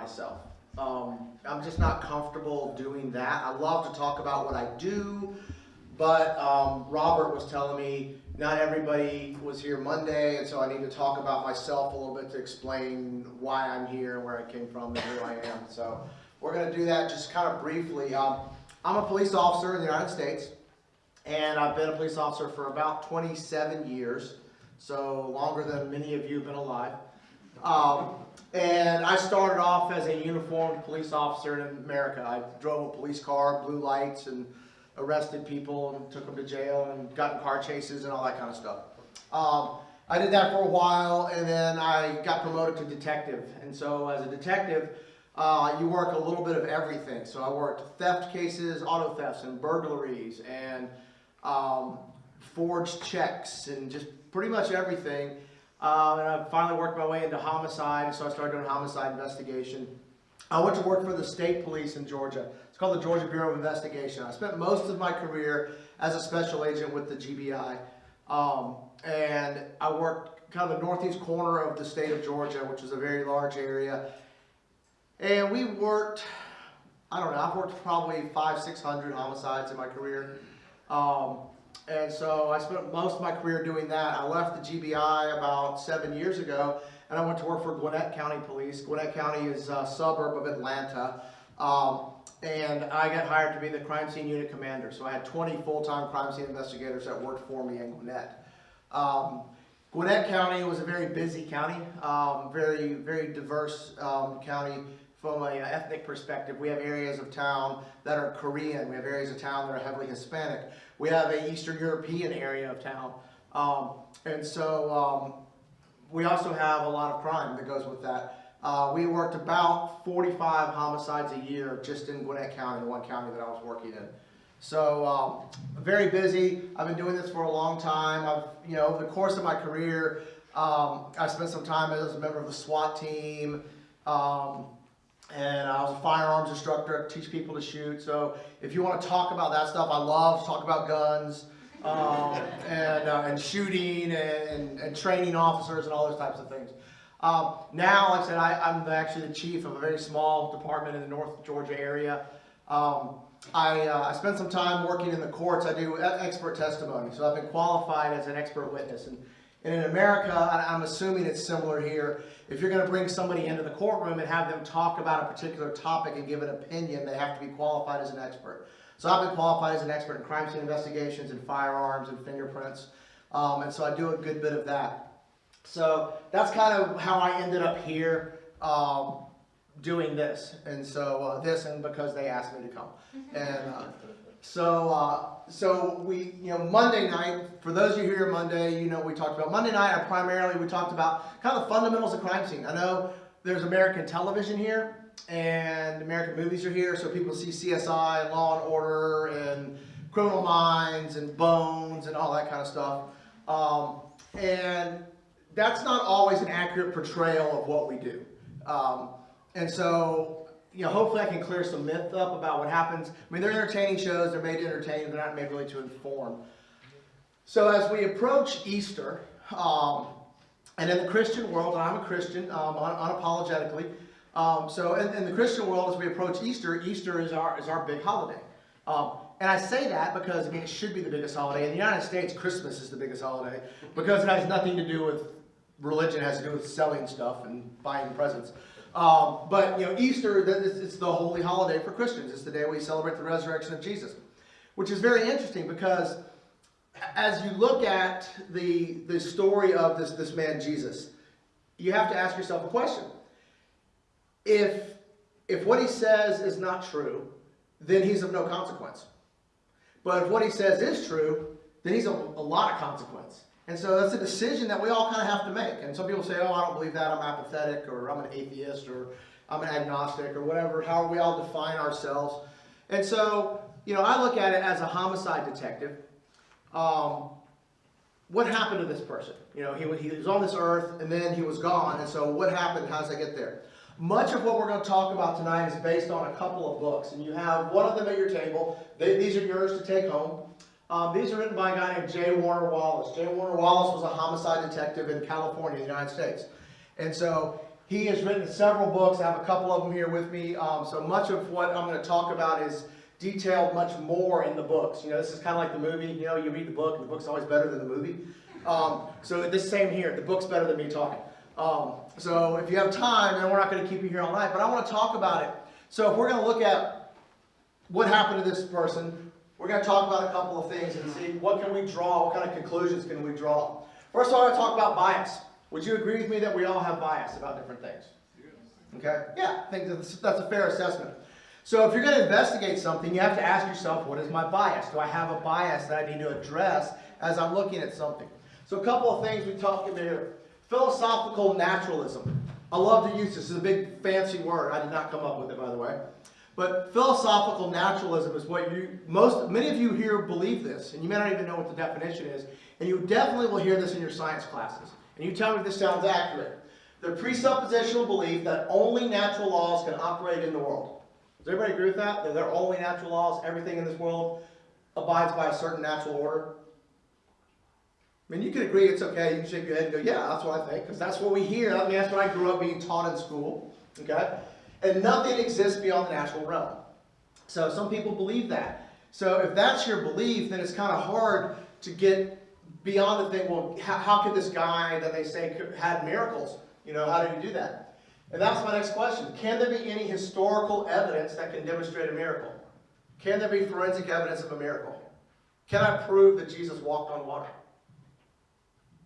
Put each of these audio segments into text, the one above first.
myself. Um, I'm just not comfortable doing that. I love to talk about what I do, but um, Robert was telling me not everybody was here Monday, and so I need to talk about myself a little bit to explain why I'm here and where I came from and who I am. So we're going to do that just kind of briefly. Um, I'm a police officer in the United States, and I've been a police officer for about 27 years, so longer than many of you have been alive. Um, and I started off as a uniformed police officer in America. I drove a police car, blue lights, and arrested people and took them to jail and got in car chases and all that kind of stuff. Um, I did that for a while, and then I got promoted to detective. And so as a detective, uh, you work a little bit of everything. So I worked theft cases, auto thefts, and burglaries, and um, forged checks, and just pretty much everything. Uh, and I finally worked my way into homicide, so I started doing homicide investigation. I went to work for the state police in Georgia. It's called the Georgia Bureau of Investigation. I spent most of my career as a special agent with the GBI. Um, and I worked kind of the northeast corner of the state of Georgia, which is a very large area. And we worked, I don't know, I've worked probably five, 600 homicides in my career. Um, and so I spent most of my career doing that. I left the GBI about seven years ago and I went to work for Gwinnett County Police. Gwinnett County is a suburb of Atlanta. Um, and I got hired to be the crime scene unit commander. So I had 20 full-time crime scene investigators that worked for me in Gwinnett. Um, Gwinnett County was a very busy county, um, very, very diverse um, county from an ethnic perspective. We have areas of town that are Korean. We have areas of town that are heavily Hispanic. We have a Eastern European area of town. Um, and so um, we also have a lot of crime that goes with that. Uh, we worked about 45 homicides a year just in Gwinnett County, the one county that I was working in. So um, very busy. I've been doing this for a long time. I've, you know, over the course of my career, um, I spent some time as a member of the SWAT team, um, and I was a firearms instructor, teach people to shoot. So if you want to talk about that stuff, I love to talk about guns um, and, uh, and shooting and, and, training officers and all those types of things. Um, now, like I said, I, am actually the chief of a very small department in the North Georgia area. Um, I, uh, I spent some time working in the courts. I do expert testimony, so I've been qualified as an expert witness. And, and in America, I'm assuming it's similar here. If you're going to bring somebody into the courtroom and have them talk about a particular topic and give an opinion, they have to be qualified as an expert. So I've been qualified as an expert in crime scene investigations and firearms and fingerprints. Um, and so I do a good bit of that. So that's kind of how I ended up here um, doing this. And so uh, this and because they asked me to come. And uh, so uh, so we, you know, Monday night, for those of you here Monday, you know we talked about. Monday night, I primarily, we talked about kind of the fundamentals of crime scene. I know there's American television here and American movies are here, so people see CSI and Law and Order and Criminal Minds and Bones and all that kind of stuff. Um, and that's not always an accurate portrayal of what we do. Um, and so, you know, hopefully I can clear some myth up about what happens. I mean, they're entertaining shows, they're made to entertain, they're not made really to inform. So as we approach Easter, um, and in the Christian world, and I'm a Christian um, un unapologetically, um, so in, in, the Christian world, as we approach Easter, Easter is our, is our big holiday. Um, and I say that because, I mean, it should be the biggest holiday. In the United States, Christmas is the biggest holiday because it has nothing to do with religion. It has to do with selling stuff and buying presents. Um, but, you know, Easter, it's the holy holiday for Christians. It's the day we celebrate the resurrection of Jesus, which is very interesting because as you look at the, the story of this, this man, Jesus, you have to ask yourself a question if, if what he says is not true, then he's of no consequence. But if what he says is true, then he's a, a lot of consequence. And so that's a decision that we all kind of have to make. And some people say, oh, I don't believe that, I'm apathetic, or I'm an atheist, or I'm an agnostic, or whatever, however we all define ourselves. And so, you know, I look at it as a homicide detective. Um, what happened to this person? You know, he, he was on this earth, and then he was gone. And so what happened? How does I get there? Much of what we're going to talk about tonight is based on a couple of books, and you have one of them at your table. They, these are yours to take home. Um, these are written by a guy named J. Warner Wallace. J. Warner Wallace was a homicide detective in California, the United States. And so he has written several books. I have a couple of them here with me. Um, so much of what I'm going to talk about is detailed much more in the books. You know, this is kind of like the movie. You know, you read the book, and the book's always better than the movie. Um, so this same here, the book's better than me talking. Um, so if you have time, and we're not going to keep you here all night, but I want to talk about it. So if we're going to look at what happened to this person, we're going to talk about a couple of things and see what can we draw, what kind of conclusions can we draw. First I want to talk about bias. Would you agree with me that we all have bias about different things? Okay? Yeah, I think that's, that's a fair assessment. So if you're going to investigate something, you have to ask yourself, what is my bias? Do I have a bias that I need to address as I'm looking at something? So a couple of things we talked about here. Philosophical naturalism. I love to use this. It's a big fancy word. I did not come up with it, by the way. But philosophical naturalism is what you, most, many of you here believe this, and you may not even know what the definition is, and you definitely will hear this in your science classes. And you tell me if this sounds accurate. The presuppositional belief that only natural laws can operate in the world. Does everybody agree with that? That there are only natural laws, everything in this world abides by a certain natural order? I mean, you can agree it's okay. You can shake your head and go, yeah, that's what I think, because that's what we hear. I mean, that's what I grew up being taught in school. Okay? And nothing exists beyond the natural realm. So some people believe that. So if that's your belief, then it's kind of hard to get beyond the thing, well, how, how could this guy that they say had miracles, you know, how did he do that? And that's my next question. Can there be any historical evidence that can demonstrate a miracle? Can there be forensic evidence of a miracle? Can I prove that Jesus walked on water?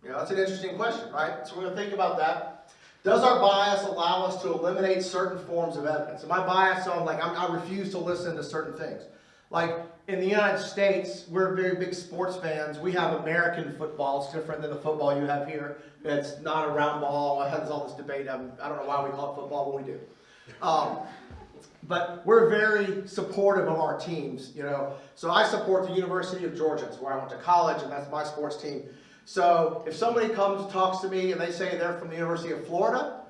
You know, that's an interesting question, right? So we're going to think about that. Does our bias allow us to eliminate certain forms of evidence? Am I biased on, like, I'm, i refuse to listen to certain things? Like, in the United States, we're very big sports fans. We have American football. It's different than the football you have here. It's not a round ball. There's all this debate. I don't know why we call it football, but we do. Um, but we're very supportive of our teams, you know. So I support the University of Georgia. It's where I went to college, and that's my sports team. So if somebody comes talks to me and they say they're from the University of Florida,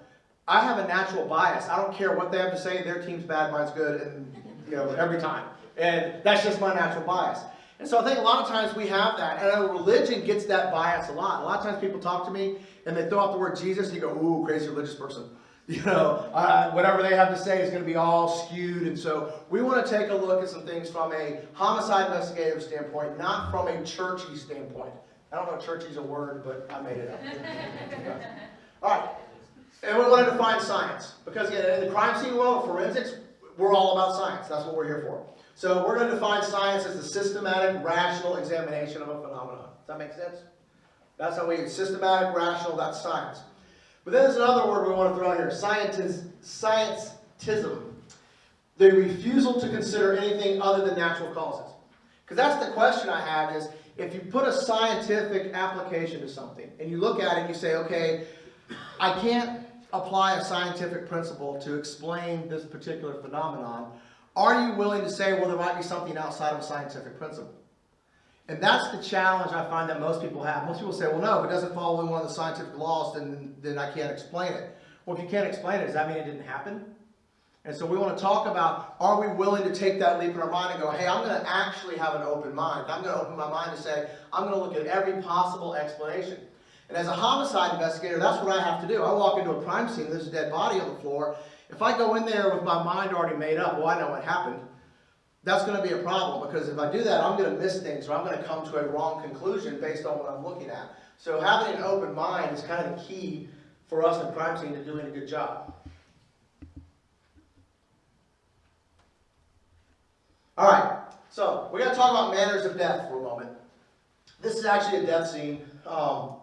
I have a natural bias. I don't care what they have to say. Their team's bad, mine's good, and you know every time. And that's just my natural bias. And so I think a lot of times we have that, and religion gets that bias a lot. A lot of times people talk to me and they throw out the word Jesus, and you go, "Ooh, crazy religious person." You know, uh, whatever they have to say is going to be all skewed. And so we want to take a look at some things from a homicide investigative standpoint, not from a churchy standpoint. I don't know if churchy is a word, but I made it up. all right. And we want to define science. Because again, in the crime scene world, forensics, we're all about science. That's what we're here for. So we're going to define science as the systematic, rational examination of a phenomenon. Does that make sense? That's how we, systematic, rational, that's science. But then there's another word we want to throw in here, scientism. The refusal to consider anything other than natural causes. Because that's the question I have is, if you put a scientific application to something and you look at it and you say, okay, I can't apply a scientific principle to explain this particular phenomenon, are you willing to say, well, there might be something outside of a scientific principle? And that's the challenge I find that most people have. Most people say, well, no, if it doesn't follow one of the scientific laws, then, then I can't explain it. Well, if you can't explain it, does that mean it didn't happen? And so we want to talk about, are we willing to take that leap in our mind and go, hey, I'm going to actually have an open mind. I'm going to open my mind to say, I'm going to look at every possible explanation. And as a homicide investigator, that's what I have to do. I walk into a crime scene, there's a dead body on the floor. If I go in there with my mind already made up, well, I know what happened, that's going to be a problem because if I do that, I'm going to miss things or I'm going to come to a wrong conclusion based on what I'm looking at. So having an open mind is kind of the key for us in crime scene to doing a good job. All right, so we're going to talk about manners of death for a moment. This is actually a death scene. Um,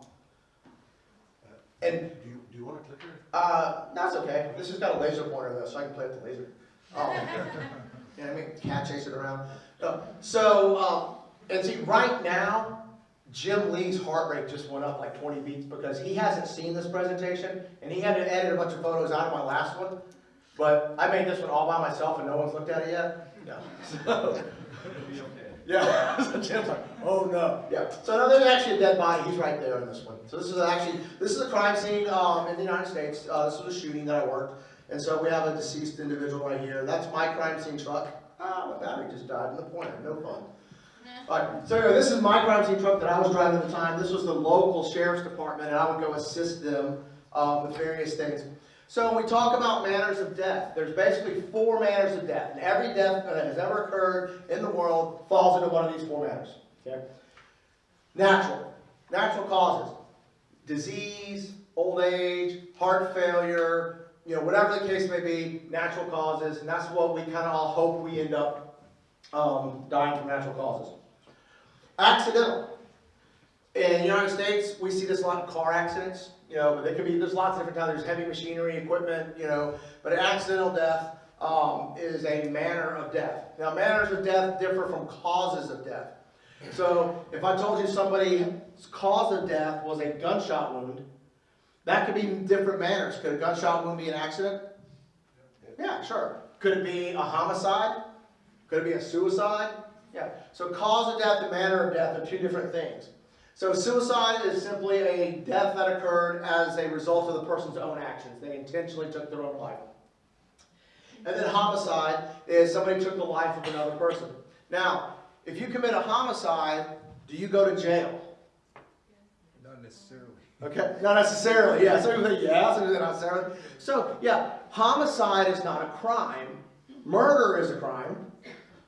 and do you, do you want a clicker? Uh, that's okay. This has got a laser pointer though, so I can play with the laser. Um, you know what I mean? Cat chasing around. Uh, so, um, and see, right now, Jim Lee's heart rate just went up like 20 beats because he hasn't seen this presentation, and he had to edit a bunch of photos out of my last one. But I made this one all by myself, and no one's looked at it yet. Yeah. So, It'll be okay. yeah, so Jim's like, oh no. Yeah. So now there's actually a dead body. He's right there in this one. So this is actually this is a crime scene um, in the United States. Uh, this was a shooting that I worked, and so we have a deceased individual right here. That's my crime scene truck. Ah, my battery just died in the pointer. No fun. Alright, so anyway, this is my crime scene truck that I was driving at the time. This was the local sheriff's department, and I would go assist them um, with various things. So when we talk about manners of death, there's basically four manners of death, and every death that has ever occurred in the world falls into one of these four manners. Okay? Natural, natural causes, disease, old age, heart failure, you know, whatever the case may be, natural causes, and that's what we kind of all hope we end up um, dying from natural causes. Accidental. In the United States, we see this a lot in car accidents, you know, but they could be, there's lots of different types, there's heavy machinery, equipment, you know, but an accidental death um, is a manner of death. Now, manners of death differ from causes of death. So, if I told you somebody's cause of death was a gunshot wound, that could be different manners. Could a gunshot wound be an accident? Yeah, sure. Could it be a homicide? Could it be a suicide? Yeah. So cause of death and manner of death are two different things. So suicide is simply a death that occurred as a result of the person's own actions. They intentionally took their own life. And then homicide is somebody took the life of another person. Now, if you commit a homicide, do you go to jail? Not necessarily. Okay, not necessarily, yeah, some people say yeah, some people say not necessarily. So, yeah, homicide is not a crime. Murder is a crime.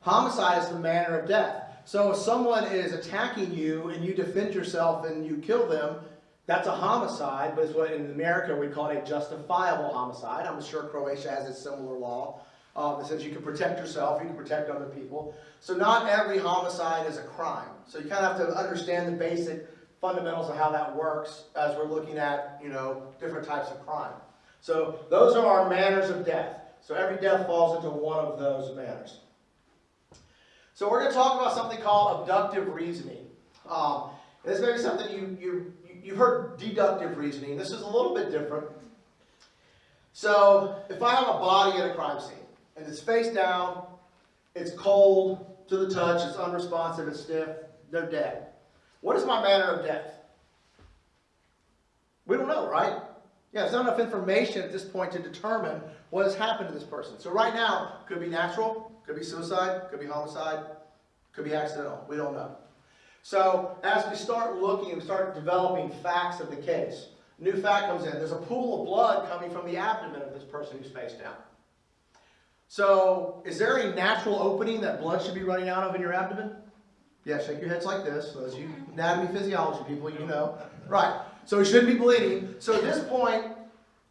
Homicide is the manner of death. So if someone is attacking you and you defend yourself and you kill them, that's a homicide, but it's what in America we call it a justifiable homicide. I'm sure Croatia has a similar law um, that says you can protect yourself, you can protect other people. So not every homicide is a crime. So you kind of have to understand the basic fundamentals of how that works as we're looking at, you know, different types of crime. So those are our manners of death. So every death falls into one of those manners. So we're going to talk about something called abductive reasoning. Um, this may be something you, you, you've heard deductive reasoning. This is a little bit different. So if I have a body at a crime scene, and it's face down, it's cold to the touch, it's unresponsive, it's stiff, they're dead. What is my manner of death? We don't know, right? Yeah, there's not enough information at this point to determine what has happened to this person. So right now, could be natural, could be suicide, could be homicide, could be accidental. We don't know. So as we start looking and start developing facts of the case, new fact comes in. There's a pool of blood coming from the abdomen of this person who's face down. So is there a natural opening that blood should be running out of in your abdomen? Yeah, shake your heads like this. Those you anatomy physiology people, you know. Right. So he shouldn't be bleeding. So at this point,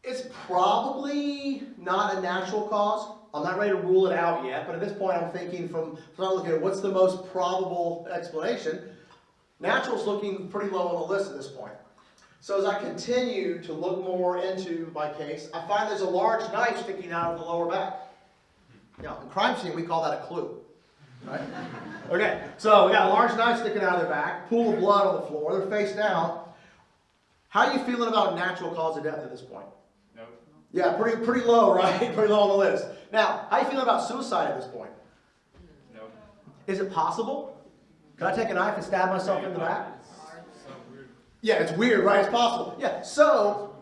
it's probably not a natural cause. I'm not ready to rule it out yet, but at this point I'm thinking from, from looking at what's the most probable explanation. Natural's looking pretty low on the list at this point. So as I continue to look more into my case, I find there's a large knife sticking out of the lower back. Now, in crime scene, we call that a clue. Right? Okay, so we got a large knife sticking out of their back, pool of blood on the floor, they're face down. How are you feeling about natural cause of death at this point? Nope. Yeah, pretty pretty low, right? pretty low on the list. Now, how are you feeling about suicide at this point? Nope. Is it possible? Could I take a knife and stab myself in the back? Yeah, it's weird, right? It's possible. Yeah, so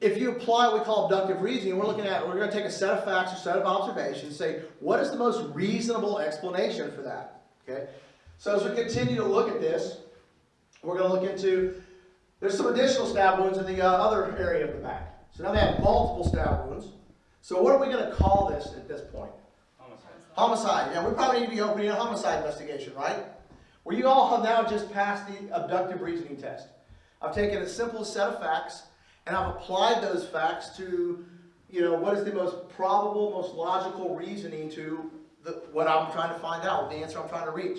if you apply what we call abductive reasoning, we're looking at, we're going to take a set of facts or set of observations, say, what is the most reasonable explanation for that? Okay? So as we continue to look at this, we're going to look into, there's some additional stab wounds in the uh, other area of the back. So now they have multiple stab wounds. So what are we going to call this at this point? Homicide. Homicide. Yeah, we probably need to be opening a homicide investigation, right? Well, you all have now just passed the abductive reasoning test. I've taken a simple set of facts and I've applied those facts to, you know, what is the most probable, most logical reasoning to the, what I'm trying to find out, the answer I'm trying to reach.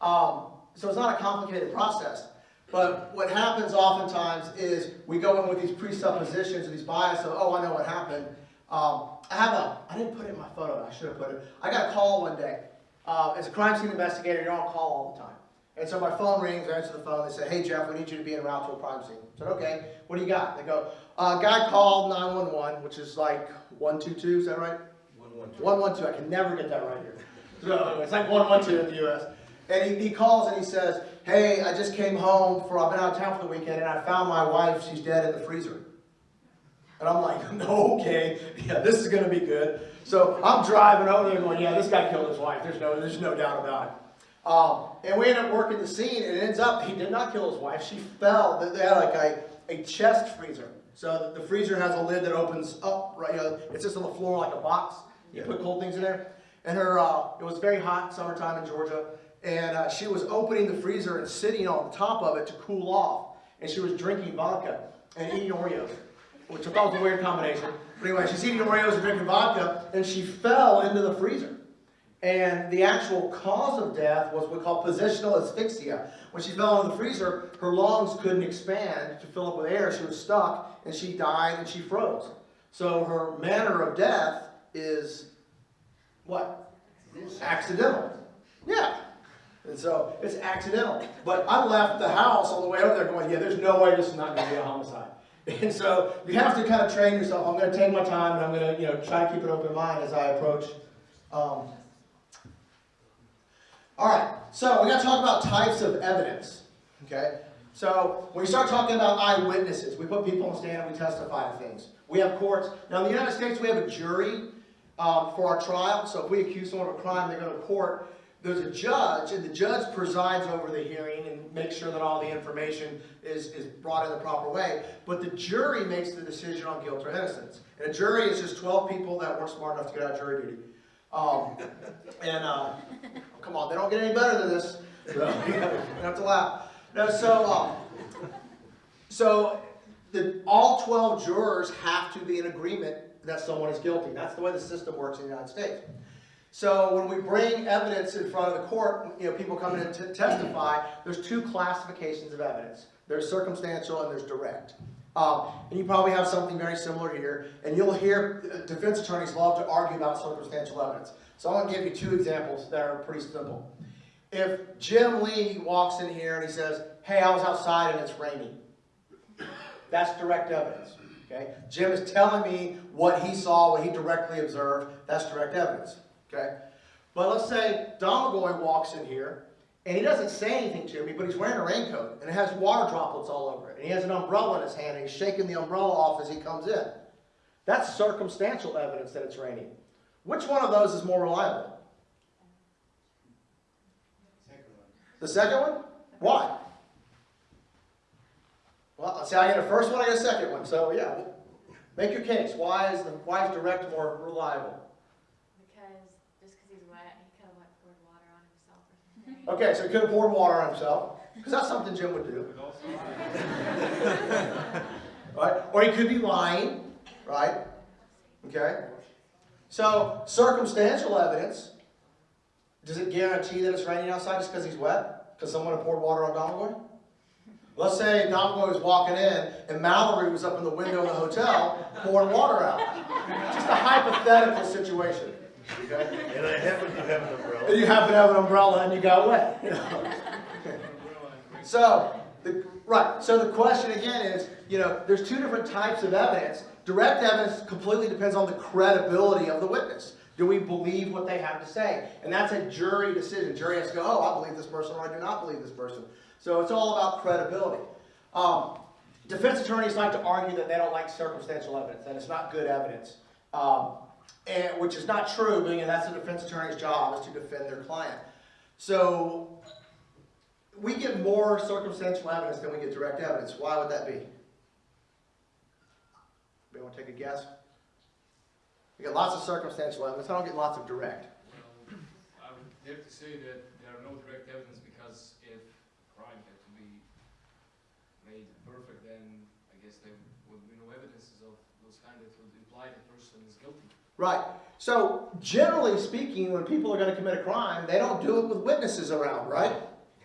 Um, so it's not a complicated process. But what happens oftentimes is we go in with these presuppositions and these biases of, oh, I know what happened. Um, I have a, I didn't put it in my photo, I should have put it. I got a call one day. Uh, as a crime scene investigator, you're on call all the time. And so my phone rings, I answer the phone, they say, hey Jeff, we need you to be en route to a crime scene. I said, okay, what do you got? They go, uh, guy called 911, which is like 122, is that right? One, one, two. 112, I can never get that right here. So it's like 112 in the US. And he, he calls and he says, hey, I just came home for, I've been out of town for the weekend and I found my wife, she's dead in the freezer. And I'm like, no, okay, yeah, this is gonna be good. So I'm driving over there going, yeah, this guy killed his wife, there's no, there's no doubt about it. Um, and we end up working the scene, and it ends up he did not kill his wife. She fell. They- had like a, a chest freezer. So the the freezer has a lid that opens up. Right, you know, it's just on the floor like a box. You Yeah. put cold things in there. And her, uh, it was very hot summertime in Georgia, and uh, she was opening the freezer and sitting on the top of it to cool off. And she was drinking vodka and eating Oreos, which I thought was a weird combination. But anyway, she's eating Oreos and drinking vodka, and she fell into the freezer. And the actual cause of death was what we call positional asphyxia. When she fell into the freezer, her lungs couldn't expand to fill up with air. She was stuck, and she died and she froze. So her manner of death is what? Accidental. Yeah. And so it's accidental. But I left the house on the way over there going, yeah, there's no way this is not going to be a homicide. And so you have to kind of train yourself. I'm going to take my time and I'm going to, you know, try to keep an open mind as I approach. Um, all right. So we got to talk about types of evidence. Okay. So when we start talking about eyewitnesses, we put people on stand and we testify to things. We have courts. Now in the United States, we have a jury um, for our trial. So if we accuse someone of a crime, they go to court. There's a judge, and the judge presides over the hearing and makes sure that all the information is, is brought in the proper way. But the jury makes the decision on guilt or innocence. And a jury is just 12 people that weren't smart enough to get out of jury duty. Um, and uh, come on, they don't get any better than this. So you have to laugh. No, so um, so the, all 12 jurors have to be in agreement that someone is guilty. That's the way the system works in the United States. So when we bring evidence in front of the court, you know, people come in to testify, there's two classifications of evidence. There's circumstantial and there's direct. Um, and you probably have something very similar here. And you'll hear uh, defense attorneys love to argue about circumstantial evidence. So I'm going to give you two examples that are pretty simple. If Jim Lee walks in here and he says, hey, I was outside and it's raining. That's direct evidence. Okay? Jim is telling me what he saw, what he directly observed. That's direct evidence. Okay? But let's say Domagoj walks in here and he doesn't say anything to me, but he's wearing a raincoat and it has water droplets all over it. And he has an umbrella in his hand and he's shaking the umbrella off as he comes in. That's circumstantial evidence that it's raining. Which one of those is more reliable? The second one? Why? Well, see, I get a first one, I get a second one. So yeah, make your case. Why is the why is direct more reliable? Because just because he's wet, he could have like poured water on himself or something. Okay, so he could have poured water on himself, because that's something Jim would do, right? Or he could be lying, right? Okay. So circumstantial evidence. Does it guarantee that it's raining outside just because he's wet? Because someone had poured water on Domagoj? Let's say Domagoj was walking in and Mallory was up in the window of the hotel pouring water out. Just a hypothetical situation. And I happen to have an umbrella. And you happen to have an umbrella and you got wet. So, the, right, so the question again is, you know, there's two different types of evidence. Direct evidence completely depends on the credibility of the witness. Do we believe what they have to say? And that's a jury decision. Jury has to go, oh, I believe this person or I do not believe this person. So it's all about credibility. Um, defense attorneys like to argue that they don't like circumstantial evidence, that it's not good evidence. Um, and, which is not true, being that that's the defense attorney's job is to defend their client. So we get more circumstantial evidence than we get direct evidence. Why would that be? Anybody want to take a guess? We get lots of circumstantial evidence. I don't get lots of direct. well, I would have to say that there are no direct evidence because if crime had to be made perfect, then I guess there would be no evidences of those kind that would imply the person is guilty. Right. So generally speaking, when people are going to commit a crime, they don't do it with witnesses around, right?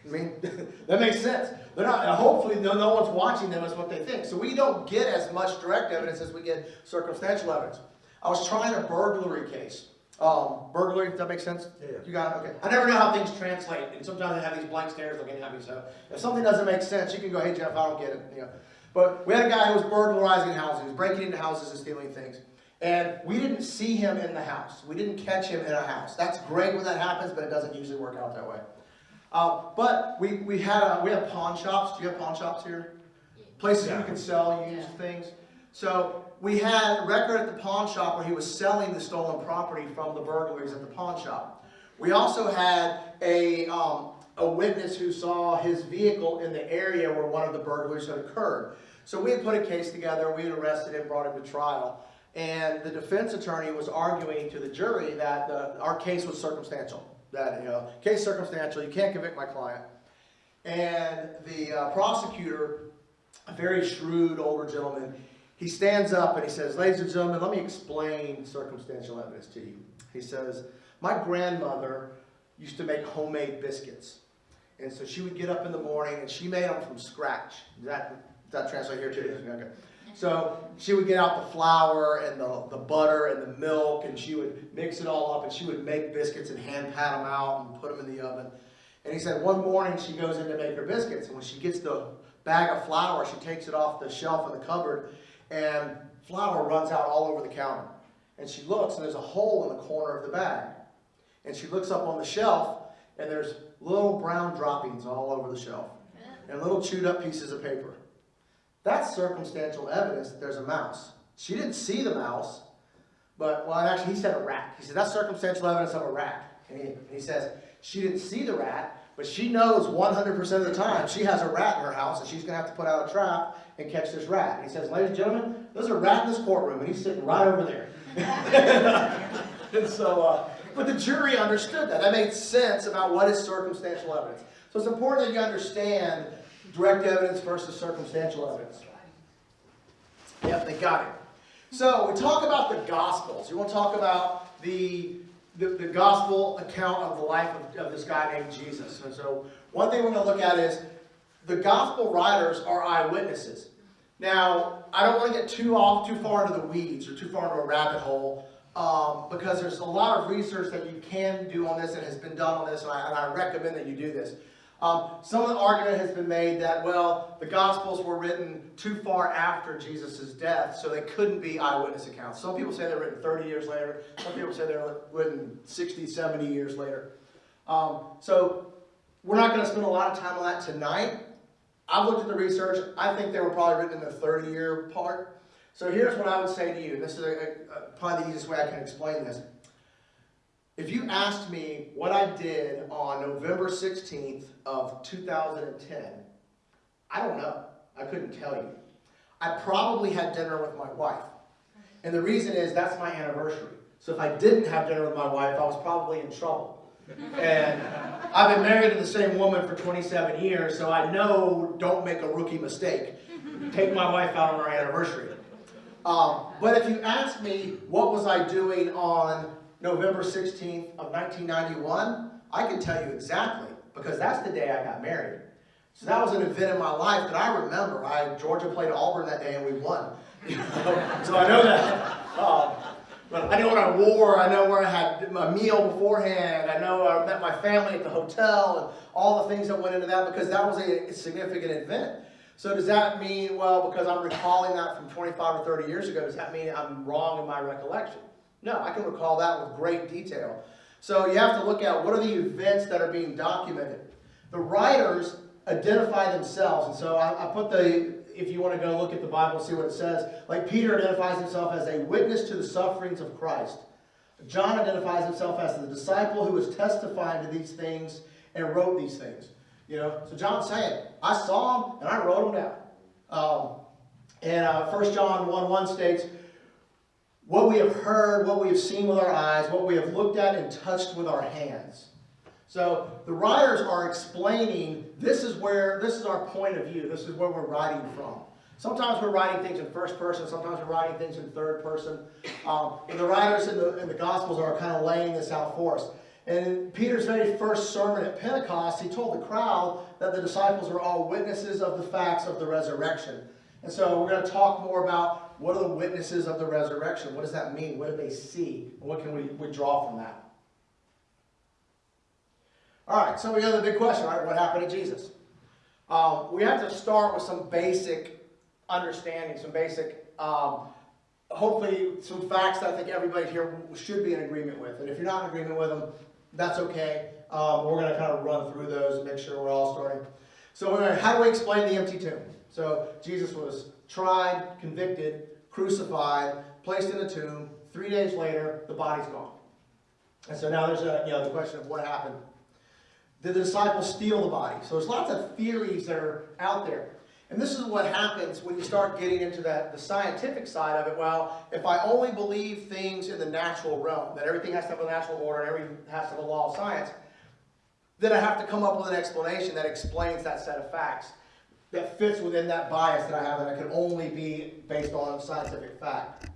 I mean, that makes sense. They're not. Hopefully, no, no one's watching them. Is what they think. So we don't get as much direct evidence as we get circumstantial evidence. I was trying a burglary case. Um, burglary. Does that make sense? Yeah. You got it. Okay. I never know how things translate, and sometimes they have these blank stares looking at me. So if something doesn't make sense, you can go, "Hey Jeff, I don't get it." You know. But we had a guy who was burglarizing houses. Breaking into houses and stealing things. And we didn't see him in the house. We didn't catch him in a house. That's great when that happens, but it doesn't usually work out that way. Uh, but we, we had a, we have pawn shops. Do you have pawn shops here? Places Yeah. you can sell used things. So we had a record at the pawn shop where he was selling the stolen property from the burglaries at the pawn shop. We also had a, um, a witness who saw his vehicle in the area where one of the burglaries had occurred. So we had put a case together, we had arrested him, brought him to trial, and the defense attorney was arguing to the jury that the, our case was circumstantial. That, you know, case circumstantial, you can't convict my client. And the uh, prosecutor, a very shrewd older gentleman, he stands up and he says, Ladies and gentlemen, let me explain circumstantial evidence to you. He says, My grandmother used to make homemade biscuits. And so she would get up in the morning and she made them from scratch. Does that, does that translate here too? Okay. So she would get out the flour and the, the butter and the milk and she would mix it all up and she would make biscuits and hand pat them out and put them in the oven. And he said one morning she goes in to make her biscuits and when she gets the bag of flour, she takes it off the shelf in the cupboard and flour runs out all over the counter. And she looks and there's a hole in the corner of the bag. And she looks up on the shelf and there's little brown droppings all over the shelf and little chewed up pieces of paper. That's circumstantial evidence that there's a mouse. She didn't see the mouse, but, well, actually, he said a rat. He said, that's circumstantial evidence of a rat. And he, and he says, she didn't see the rat, but she knows 100% of the time she has a rat in her house and she's going to have to put out a trap and catch this rat. And he says, ladies and gentlemen, there's a rat in this courtroom, and he's sitting right over there. and so, uh, but the jury understood that. That made sense about what is circumstantial evidence. So it's important that you understand direct evidence versus circumstantial evidence. Yep, they got it. So we talk about the Gospels. You want to talk about the, the, the Gospel account of the life of, of this guy named Jesus. And so one thing we're going to look at is the Gospel writers are eyewitnesses. Now, I don't want to get too off, too far into the weeds or too far into a rabbit hole um, because there's a lot of research that you can do on this and has been done on this, and I, and I recommend that you do this. Um, some of the argument has been made that, well, the Gospels were written too far after Jesus' death, so they couldn't be eyewitness accounts. Some people say they're written 30 years later. Some people say they're written 60, 70 years later. Um, so we're not going to spend a lot of time on that tonight. I've looked at the research. I think they were probably written in the 30-year part. So here's what I would say to you. This is a, a, probably the easiest way I can explain this. If you asked me what I did on November 16th of 2010, I don't know. I couldn't tell you. I probably had dinner with my wife. And the reason is that's my anniversary. So if I didn't have dinner with my wife, I was probably in trouble. And I've been married to the same woman for 27 years, so I know don't make a rookie mistake. Take my wife out on our anniversary. Um, but if you ask me what was I doing on November 16th of 1991, I can tell you exactly because that's the day I got married. So that was an event in my life that I remember. I Georgia played Auburn that day and we won. so I know that. Um, but I know what I wore. I know where I had my meal beforehand. I know I met my family at the hotel and all the things that went into that because that was a significant event. So does that mean, well, because I'm recalling that from 25 or 30 years ago, does that mean I'm wrong in my recollection? No, I can recall that with great detail. So you have to look at what are the events that are being documented. The writers identify themselves, and so I, I put the, if you want to go look at the Bible see what it says, like Peter identifies himself as a witness to the sufferings of Christ. John identifies himself as the disciple who was testifying to these things and wrote these things. You know, so John's saying, I saw them and I wrote them down. Um, and uh, 1 John 1 1 states, what we have heard, what we have seen with our eyes, what we have looked at and touched with our hands. So the writers are explaining this is where this is our point of view. This is where we're writing from. Sometimes we're writing things in first person. Sometimes we're writing things in third person. Um, and the writers in the, in the Gospels are kind of laying this out for us. And in Peter's very first sermon at Pentecost, he told the crowd that the disciples were all witnesses of the facts of the resurrection. And so we're going to talk more about what are the witnesses of the resurrection? What does that mean? What do they see? And what can we, we draw from that? All right, so we got the big question, right? What happened to Jesus? Um, we have to start with some basic understanding, some basic, um, hopefully some facts that I think everybody here should be in agreement with. And if you're not in agreement with them, that's okay. Um, we're going to kind of run through those and make sure we're all starting. So how do we explain the empty tomb? So Jesus was tried, convicted, crucified, placed in a tomb. Three days later, the body's gone. And so now there's a, you know, the question of what happened. Did the disciples steal the body? So there's lots of theories that are out there. And this is what happens when you start getting into that, the scientific side of it. Well, if I only believe things in the natural realm, that everything has to have a natural order and everything has to have a law of science, then I have to come up with an explanation that explains that set of facts that fits within that bias that I have that I can only be based on scientific fact.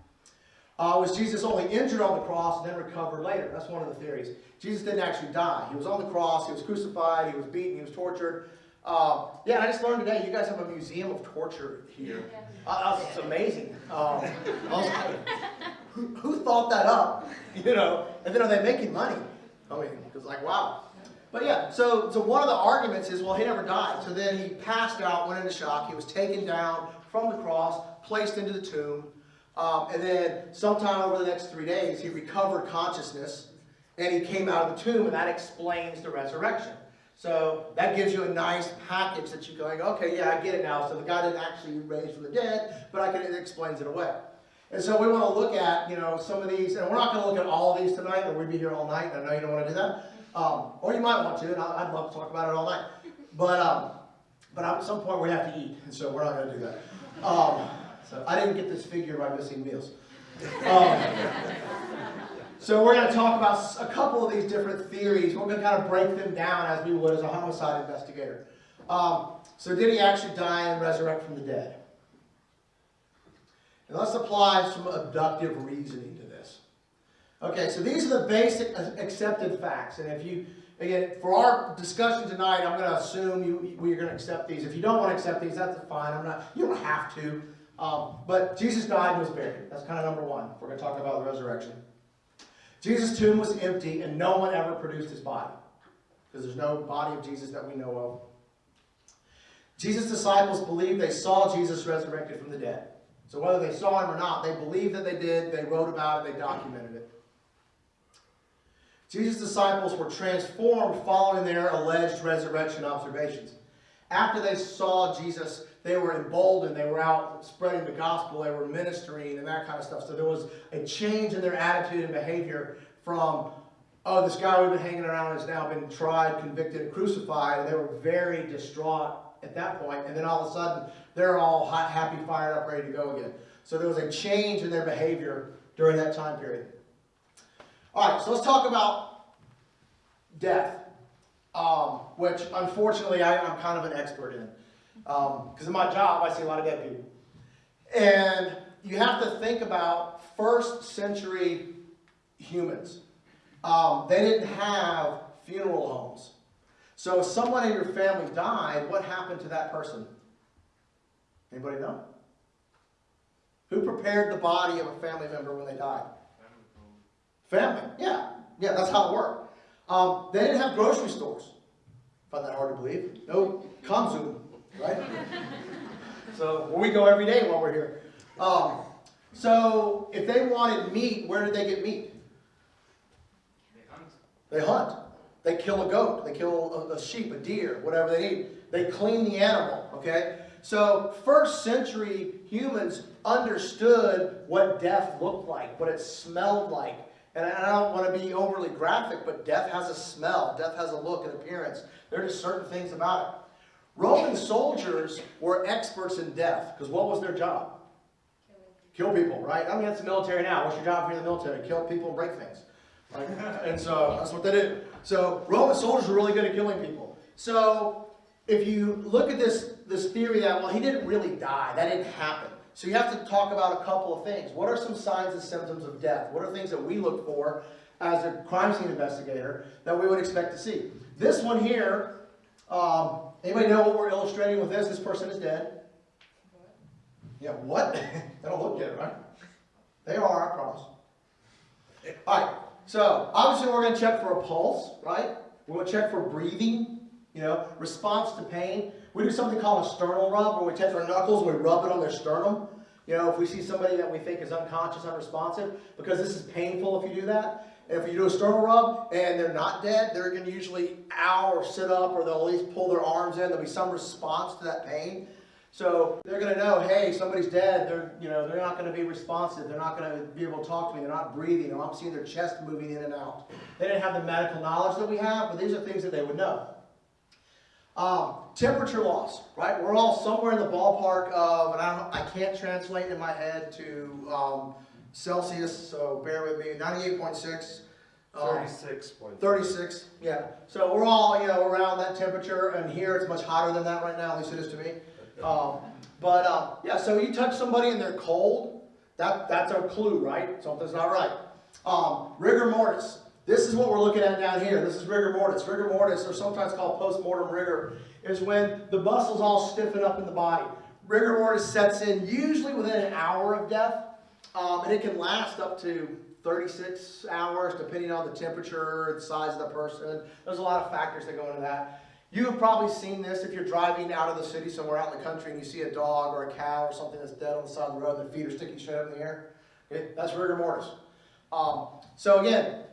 Uh, was Jesus only injured on the cross and then recovered later? That's one of the theories. Jesus didn't actually die. He was on the cross, he was crucified, he was beaten, he was tortured. Uh, yeah, and I just learned today, you guys have a museum of torture here. Uh, that's amazing. Um, like, who, who thought that up? You know, and then are they making money? I mean, it's like, wow. But yeah, so, so one of the arguments is, well, he never died. So then he passed out, went into shock. He was taken down from the cross, placed into the tomb. Um, and then sometime over the next three days, he recovered consciousness and he came out of the tomb, and that explains the resurrection. So that gives you a nice package that you're going, okay, yeah, I get it now. So the guy didn't actually raise from the dead, but I can, it explains it away. And so we want to look at, you know, some of these, and we're not going to look at all of these tonight, or we'd be here all night, and I know you don't want to do that. Um, or you might want to, and I- I'd love to talk about it all night. But, um, but at some point we have to eat, and so we're not going to do that. Um, so I didn't get this figure by missing meals. Um, so we're going to talk about a couple of these different theories. We're going to kind of break them down as we would as a homicide investigator. Um, so did he actually die and resurrect from the dead? And let's apply some abductive reasoning. Okay, so these are the basic accepted facts. And if you, again, for our discussion tonight, I'm going to assume you, we're going to accept these. If you don't want to accept these, that's fine. I'm not, you don't have to. Um, but Jesus died and was buried. That's kind of number one. We're going to talk about the resurrection. Jesus' tomb was empty and no one ever produced his body. Because there's no body of Jesus that we know of. Jesus' disciples believed they saw Jesus resurrected from the dead. So whether they saw him or not, they believed that they did, they wrote about it, they documented it. Jesus' disciples were transformed following their alleged resurrection observations. After they saw Jesus, they were emboldened, they were out spreading the gospel, they were ministering and that kind of stuff. So there was a change in their attitude and behavior from, oh, this guy we've been hanging around has now been tried, convicted, crucified. And they were very distraught at that point. And then all of a sudden, they're all hot, happy, fired up, ready to go again. So there was a change in their behavior during that time period. All right, so let's talk about death, um, which unfortunately I, I'm kind of an expert in. Because in my job, I see a lot of dead people. And you have to think about first century humans. Um, they didn't have funeral homes. So if someone in your family died, what happened to that person? Anybody know? Who prepared the body of a family member when they died? Family, yeah. Yeah, that's how it worked. Um, they didn't have grocery stores. Find that hard to believe. No Konzum, right? so well, we go every day while we're here. Um, so if they wanted meat, where did they get meat? They hunt. They hunt. They kill a goat. They kill a, a sheep, a deer, whatever they need. They clean the animal, okay? So first century humans understood what death looked like, what it smelled like. And I don't want to be overly graphic, but death has a smell. Death has a look and appearance. There are just certain things about it. Roman soldiers were experts in death because what was their job? Kill people, right? I mean, that's the military now. What's your job if you're in the military? Kill people and break things. Right? and so that's what they did. So Roman soldiers were really good at killing people. So if you look at this, this theory that, well, he didn't really die, that didn't happen. So you have to talk about a couple of things. What are some signs and symptoms of death? What are things that we look for as a crime scene investigator that we would expect to see? This one here, um, anybody know what we're illustrating with this? This person is dead. Yeah, what? they don't look dead, right? They are, I promise. All right, so obviously we're going to check for a pulse, right? We're going to check for breathing, you know, response to pain. We do something called a sternal rub, where we take our knuckles and we rub it on their sternum. You know, if we see somebody that we think is unconscious, unresponsive, because this is painful if you do that. And if you do a sternal rub and they're not dead, they're going to usually ow or sit up, or they'll at least pull their arms in. There'll be some response to that pain. So they're gonna know, hey, somebody's dead, they're, you know, they're not gonna be responsive, they're not gonna be able to talk to me, they're not breathing, I'm seeing their chest moving in and out. They didn't have the medical knowledge that we have, but these are things that they would know. Um, temperature loss, right? We're all somewhere in the ballpark of, and I don't, I can't translate in my head to, um, Celsius, so bear with me, ninety-eight point six. um, Thirty-six point. 36, yeah. So we're all, you know, around that temperature, and here it's much hotter than that right now, at least it is to me. Um, but, uh, yeah, so you touch somebody and they're cold, that, that's our clue, right? Something's not right. Um, rigor mortis. This is what we're looking at down here. This is rigor mortis. Rigor mortis, or sometimes called post-mortem rigor, is when the muscles all stiffen up in the body. Rigor mortis sets in usually within an hour of death, um, and it can last up to 36 hours, depending on the temperature, the size of the person. There's a lot of factors that go into that. You have probably seen this if you're driving out of the city somewhere out in the country and you see a dog or a cow or something that's dead on the side of the road and their feet are sticking straight up in the air. Okay, that's rigor mortis. Um, so again,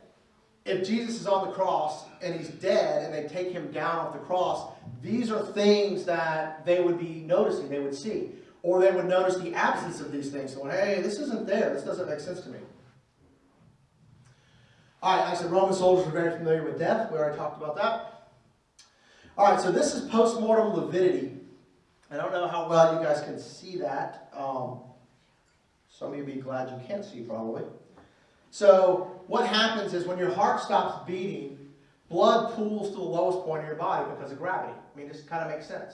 if Jesus is on the cross and he's dead and they take him down off the cross, these are things that they would be noticing, they would see. Or they would notice the absence of these things, going, hey, this isn't there, this doesn't make sense to me. All right, like I said Roman soldiers were very familiar with death. We already talked about that. All right, so this is post-mortem lividity. I don't know how well you guys can see that. Um, some of you be glad you can see, probably. So what happens is when your heart stops beating, blood pools to the lowest point of your body because of gravity. I mean, this kind of makes sense.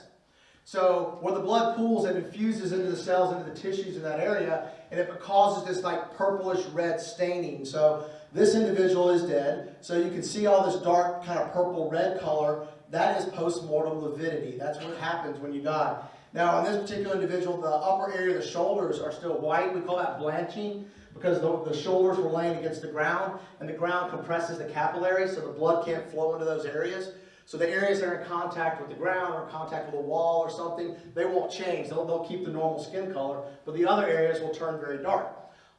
So when the blood pools, it infuses into the cells, into the tissues in that area, and if it causes this like purplish red staining. So this individual is dead. So you can see all this dark kind of purple red color. That is post-mortem lividity. That's what happens when you die. Now, in this particular individual, the upper area of the shoulders are still white. We call that blanching because the, the shoulders were laying against the ground, and the ground compresses the capillaries, so the blood can't flow into those areas. So the areas that are in contact with the ground or contact with a wall or something, they won't change. They'll, they'll keep the normal skin color, but the other areas will turn very dark.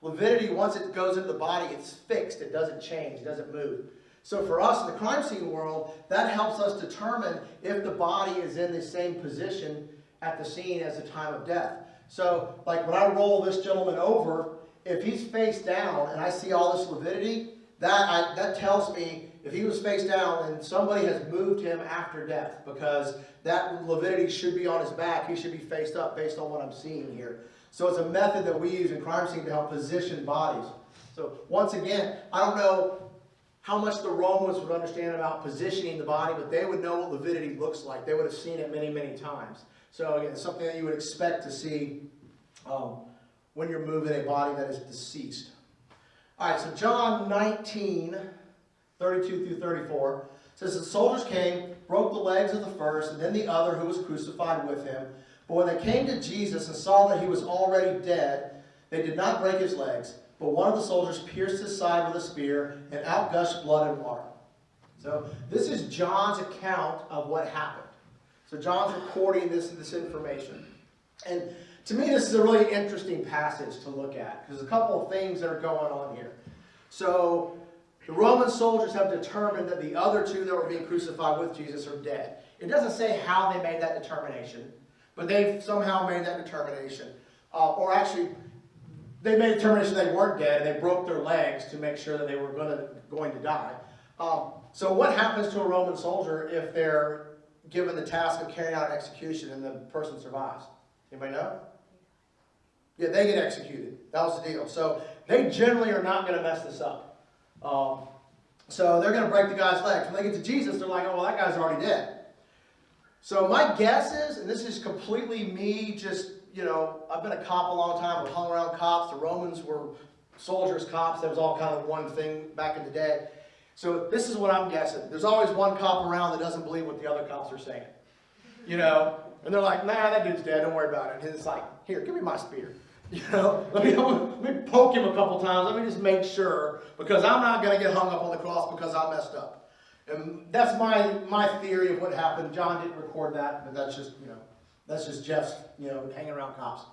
Lividity, once it goes into the body, it's fixed. It doesn't change. It doesn't move. So for us in the crime scene world, that helps us determine if the body is in the same position at the scene as the time of death. So like when I roll this gentleman over, if he's face down and I see all this lividity, that, I, that tells me if he was face down and somebody has moved him after death because that lividity should be on his back. He should be faced up based on what I'm seeing here. So it's a method that we use in crime scene to help position bodies. So once again, I don't know how much the Romans would understand about positioning the body, but they would know what lividity looks like. They would have seen it many, many times. So again, something that you would expect to see um, when you're moving a body that is deceased. All right, so John 19, 32 through 34 says the soldiers came, broke the legs of the first, and then the other who was crucified with him. But when they came to Jesus and saw that he was already dead, they did not break his legs. But one of the soldiers pierced his side with a spear, and out gushed blood and water. So this is John's account of what happened. So John's recording this, this information. And to me, this is a really interesting passage to look at, because there's a couple of things that are going on here. So the Roman soldiers have determined that the other two that were being crucified with Jesus are dead. It doesn't say how they made that determination, but they've somehow made that determination. Uh, or actually, they made a determination they weren't dead, and they broke their legs to make sure that they were gonna, going to die. Um, so what happens to a Roman soldier if they're given the task of carrying out an execution and the person survives? Anybody know? Yeah, they get executed. That was the deal. So they generally are not going to mess this up. Um, so they're going to break the guy's legs. When they get to Jesus, they're like, oh, well, that guy's already dead. So my guess is, and this is completely me just, you know, I've been a cop a long time. I've hung around cops. The Romans were soldiers, cops. That was all kind of one thing back in the day. So this is what I'm guessing. There's always one cop around that doesn't believe what the other cops are saying. You know? And they're like, nah, that dude's dead. Don't worry about it. And it's like, here, give me my spear. You know, let me, let me poke him a couple times. Let me just make sure because I'm not going to get hung up on the cross because I messed up. And that's my, my theory of what happened. John didn't record that, but that's just, you know, that's just Jeff's, you know, hanging around cops.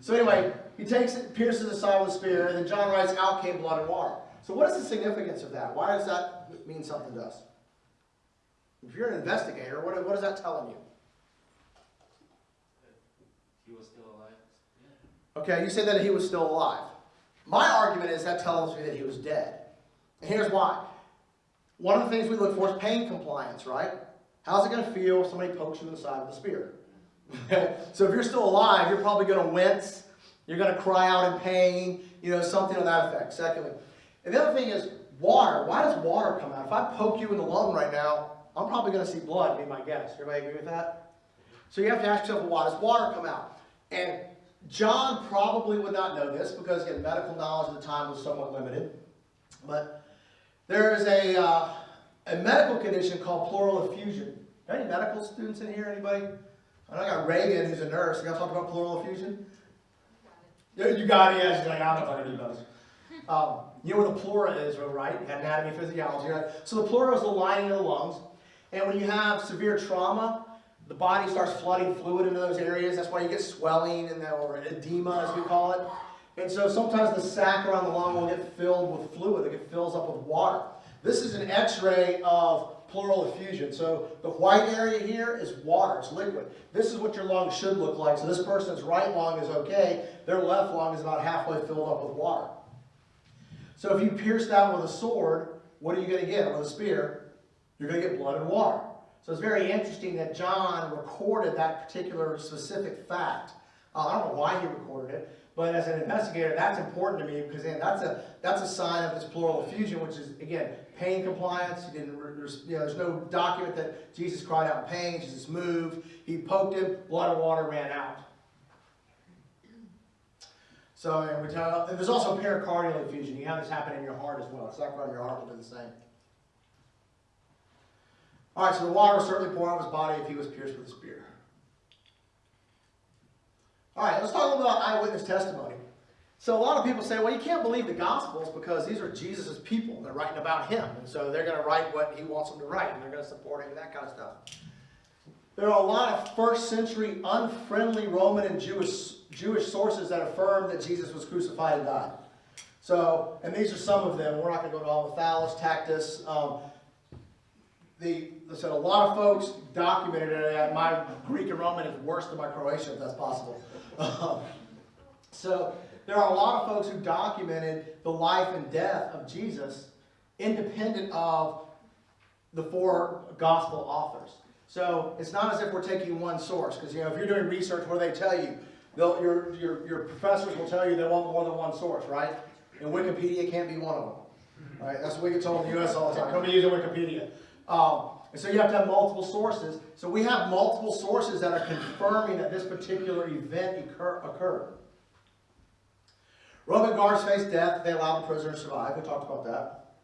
So anyway, he takes it, pierces the side with a spear, and then John writes, out came blood and water. So what is the significance of that? Why does that mean something to us? If you're an investigator, what, what is that telling you? he was still alive. Yeah. Okay, you say that he was still alive. My argument is that tells me that he was dead. And here's why. One of the things we look for is pain compliance, right? How's it going to feel if somebody pokes you in the side with a spear? So if you're still alive, you're probably going to wince. You're going to cry out in pain, you know, something of that effect. Secondly, and the other thing is water. Why does water come out? If I poke you in the lung right now, I'm probably going to see blood, be my guess. Everybody agree with that? So you have to ask yourself, why does water come out? And John probably would not know this because again, medical knowledge at the time was somewhat limited. But there is a, uh, a medical condition called pleural effusion. Any medical students in here? Anybody? I know I got Reagan, who's a nurse. You got to talk about pleural effusion? Yeah, you got it. Yeah, she's like, not talking to you about this. Um, you know where the pleura is, right? Anatomy, physiology, right? So the pleura is the lining of the lungs. And when you have severe trauma, the body starts flooding fluid into those areas. That's why you get swelling and the, or edema, as we call it. And so sometimes the sac around the lung will get filled with fluid. It fills up with water. This is an x-ray of pleural effusion. So the white area here is water. It's liquid. This is what your lung should look like. So this person's right lung is okay. Their left lung is about halfway filled up with water. So if you pierce that with a sword, what are you going to get? With a spear, you're going to get blood and water. So it's very interesting that John recorded that particular specific fact. Uh, I don't know why he recorded it, but as an investigator, that's important to me because again, that's a that's a sign of this pleural effusion, which is again pain compliance. He didn't. There's you know there's no document that Jesus cried out in pain. Jesus moved. He poked him. Blood and water ran out. So and we tell, and there's also pericardial effusion. You have this happen in your heart as well. It's not in your heart will do the same. All right, so the water was certainly poured on his body if he was pierced with a spear. All right, let's talk a little about eyewitness testimony. So a lot of people say, well, you can't believe the Gospels because these are Jesus' people. They're writing about him. And so they're going to write what he wants them to write, and they're going to support him and that kind of stuff. There are a lot of first century unfriendly Roman and Jewish, Jewish sources that affirm that Jesus was crucified and died. So, and these are some of them. We're not going to go to all the Thallus, Tacitus. Um, the, said a lot of folks documented it. My Greek and Roman is worse than my Croatian, if that's possible. Um, so there are a lot of folks who documented the life and death of Jesus independent of the four gospel authors. So it's not as if we're taking one source, because you know if you're doing research, what do they tell you? They'll, your, your, your professors will tell you they want more than one source, right? And Wikipedia can't be one of them. Right? That's what we get told in the U.S. all the time. Don't be using Wikipedia. Um, and so you have to have multiple sources. So we have multiple sources that are confirming that this particular event occur, occurred. Roman guards faced death. They allowed the prisoner to survive. We talked about that.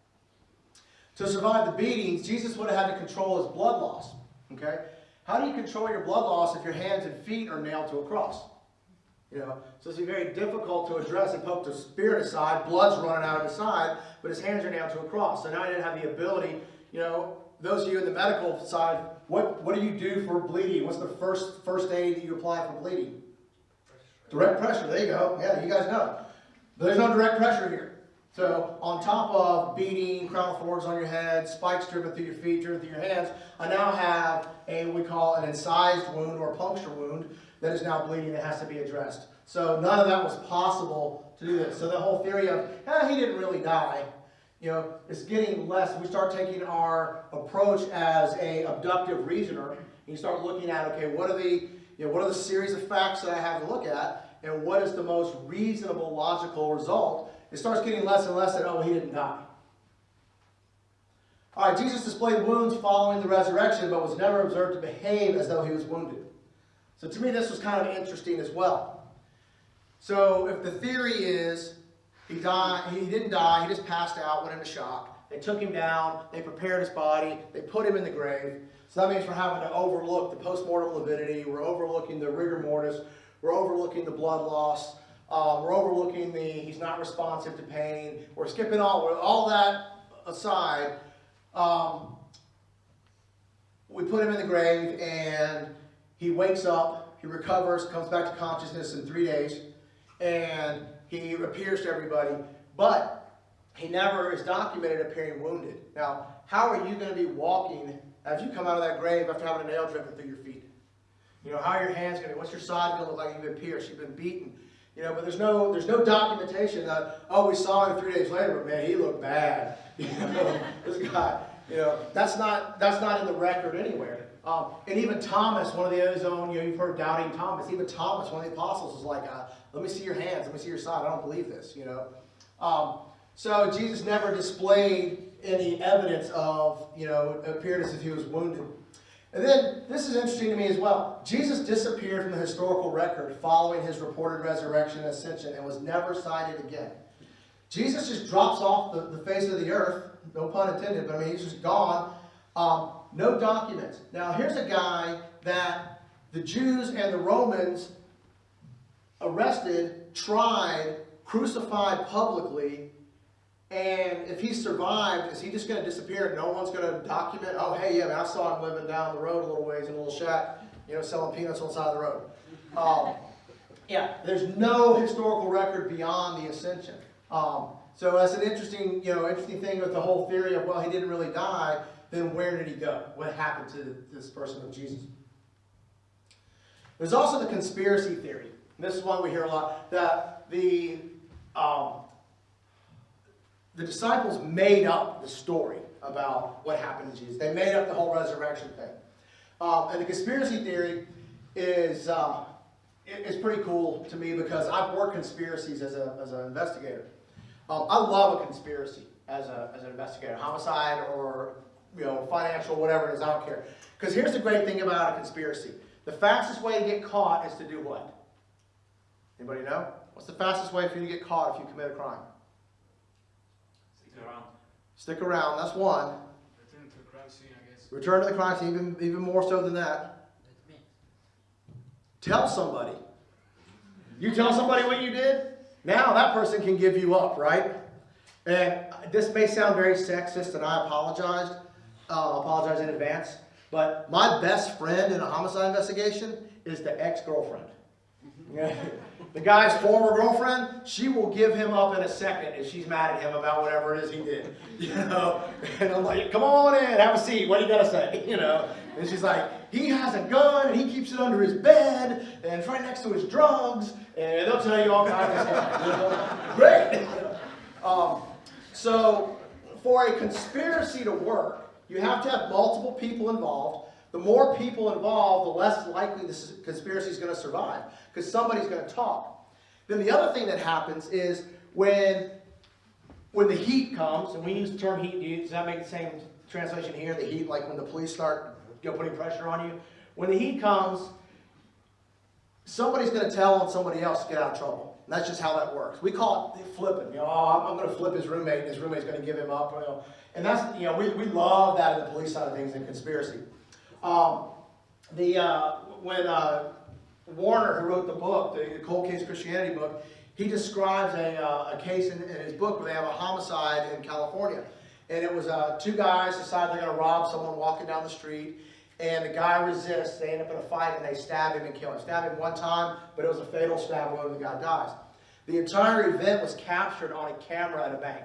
To survive the beatings, Jesus would have had to control his blood loss. Okay? How do you control your blood loss if your hands and feet are nailed to a cross? You know, so it's very difficult to address and poke the spirit aside. Blood's running out of his side, but his hands are nailed to a cross. So now he didn't have the ability, you know, those of you in the medical side, what, what do you do for bleeding? What's the first, first aid that you apply for bleeding? Direct pressure, there you go. Yeah, you guys know. But there's no direct pressure here. So on top of beating, crown thorns on your head, spikes driven through your feet, driven through your hands, I now have a, we call an incised wound or puncture wound that is now bleeding that has to be addressed. So none of that was possible to do this. So the whole theory of, eh, he didn't really die, you know, it's getting less. We start taking our approach as a abductive reasoner, and you start looking at, okay, what are the, you know, what are the series of facts that I have to look at, and what is the most reasonable, logical result? It starts getting less and less that, oh, he didn't die. All right, Jesus displayed wounds following the resurrection, but was never observed to behave as though he was wounded. So to me, this was kind of interesting as well. So if the theory is he died, he didn't die, he just passed out, went into shock. They took him down, they prepared his body, they put him in the grave. So that means we're having to overlook the postmortem lividity, we're overlooking the rigor mortis, we're overlooking the blood loss, um, we're overlooking the he's not responsive to pain, we're skipping all, all that aside. Um, we put him in the grave and he wakes up, he recovers, comes back to consciousness in three days, and he appears to everybody, but he never is documented appearing wounded. Now, how are you going to be walking as you come out of that grave after having a nail driven through your feet? You know, how are your hands gonna, be? what's your side gonna look like? You've been pierced, you've been beaten. You know, but there's no, there's no documentation that, oh, we saw him three days later, but man, he looked bad. You know, this guy, you know, that's not, that's not in the record anywhere. Um, and even Thomas, one of the own, you know, you've heard doubting Thomas. Even Thomas, one of the apostles, was like, uh, let me see your hands, let me see your side. I don't believe this, you know. Um, so Jesus never displayed any evidence of, you know, appeared as if he was wounded. And then, this is interesting to me as well. Jesus disappeared from the historical record following his reported resurrection and ascension and was never cited again. Jesus just drops off the, the face of the earth, no pun intended, but I mean, he's just gone. Um, no documents. Now, here's a guy that the Jews and the Romans arrested, tried, crucified publicly, and if he survived, is he just going to disappear? No one's going to document, oh, hey, yeah, man, I saw him living down the road a little ways in a little shack, you know, selling peanuts on the side of the road. Um, yeah, there's no historical record beyond the ascension. Um, so that's an interesting, you know, interesting thing with the whole theory of, well, he didn't really die, then where did he go? What happened to this person of Jesus? There's also the conspiracy theory. This is one we hear a lot, that the, um, the disciples made up the story about what happened to Jesus. They made up the whole resurrection thing. Um, and the conspiracy theory is, uh, it- it's pretty cool to me because I've worked conspiracies as, a, as an investigator. Um, I love a conspiracy as, a, as an investigator, homicide or you know financial, whatever it is, I don't care. Because here's the great thing about a conspiracy: the fastest way to get caught is to do what? Anybody know? What's the fastest way for you to get caught if you commit a crime? Stick around. Stick around. That's one. Return to the crime scene, I guess. Return to the crime scene, even even more so than that. That's me. Tell somebody. You tell somebody what you did, now that person can give you up, right? And this may sound very sexist, and I apologized. Uh, apologize in advance. But my best friend in a homicide investigation is the ex-girlfriend. the guy's former girlfriend, she will give him up in a second if she's mad at him about whatever it is he did. You know? And I'm like, come on in, have a seat. What do you got to say? You know? And she's like, he has a gun and he keeps it under his bed and it's right next to his drugs. And they'll tell you all kinds of stuff. Great. Um, so, for a conspiracy to work, you have to have multiple people involved. The more people involved, the less likely this conspiracy is going to survive because somebody's going to talk. Then the other thing that happens is when when the heat comes, and we use the term heat, does that make the same translation here? The heat, like when the police start you know, putting pressure on you. When the heat comes, somebody's going to tell on somebody else to get out of trouble. And that's just how that works. We call it flipping. You know, oh, I'm, going to flip his roommate, and his roommate's going to give him up. You know, and that's you know, we, we love that in the police side of things in conspiracy. Um, the uh, when uh, Warner, who wrote the book, the Cold Case Christianity book, he describes a, uh, a case in, in his book where they have a homicide in California. And it was uh, two guys decide they're going to rob someone walking down the street. And the guy resists. They end up in a fight and they stab him and kill him. Stab him one time, but it was a fatal stab wound the guy dies. The entire event was captured on a camera at a bank.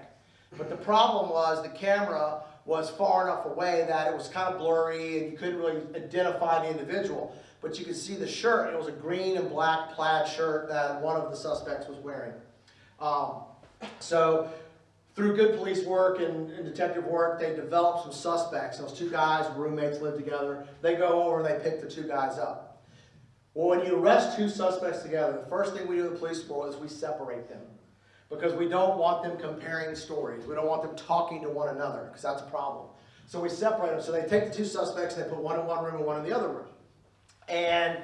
But the problem was the camera was far enough away that it was kind of blurry and you couldn't really identify the individual. But you could see the shirt. It was a green and black plaid shirt that one of the suspects was wearing. Um, so through good police work and, and, detective work, they developed some suspects. Those two guys, roommates, lived together. They go over and they pick the two guys up. Well, when you arrest two suspects together, the first thing we do in the police force is we separate them. Because we don't want them comparing stories. We don't want them talking to one another, because that's a problem. So we separate them. So they take the two suspects and they put one in one room and one in the other room. And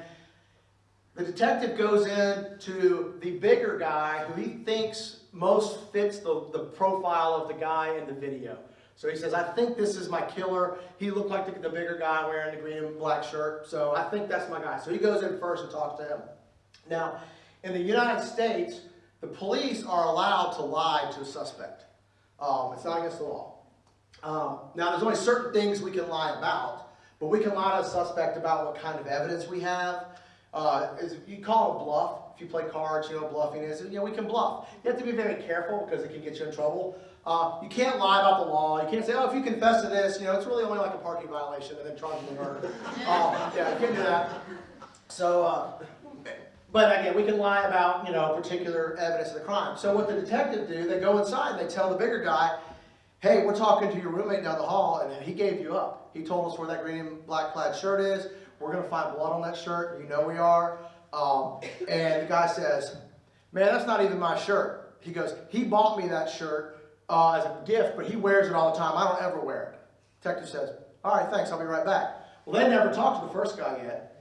the detective goes in to the bigger guy who he thinks most fits the, the profile of the guy in the video. So he says, I think this is my killer. He looked like the, the bigger guy wearing the green and black shirt. So I think that's my guy. So he goes in first and talks to him. Now, in the United States, the police are allowed to lie to a suspect. Um, it's not against the law. Um, now, there's only certain things we can lie about, but we can lie to a suspect about what kind of evidence we have. Uh, you call it a bluff. If you play cards, you know what bluffing is. You know, we can bluff. You have to be very careful because it can get you in trouble. Uh, you can't lie about the law. You can't say, oh, if you confess to this, you know, it's really only like a parking violation and then charge you with murder. uh, yeah, you can't do that. So, uh, but again, we can lie about, you know, particular evidence of the crime. So what the detective do, they go inside and they tell the bigger guy, hey, we're talking to your roommate down the hall and he gave you up. He told us where that green and black plaid shirt is. We're gonna find blood on that shirt. You know we are. Um, and the guy says, man, that's not even my shirt. He goes, he bought me that shirt uh, as a gift, but he wears it all the time. I don't ever wear it. Detective says, all right, thanks. I'll be right back. Well, they never talked to the first guy yet.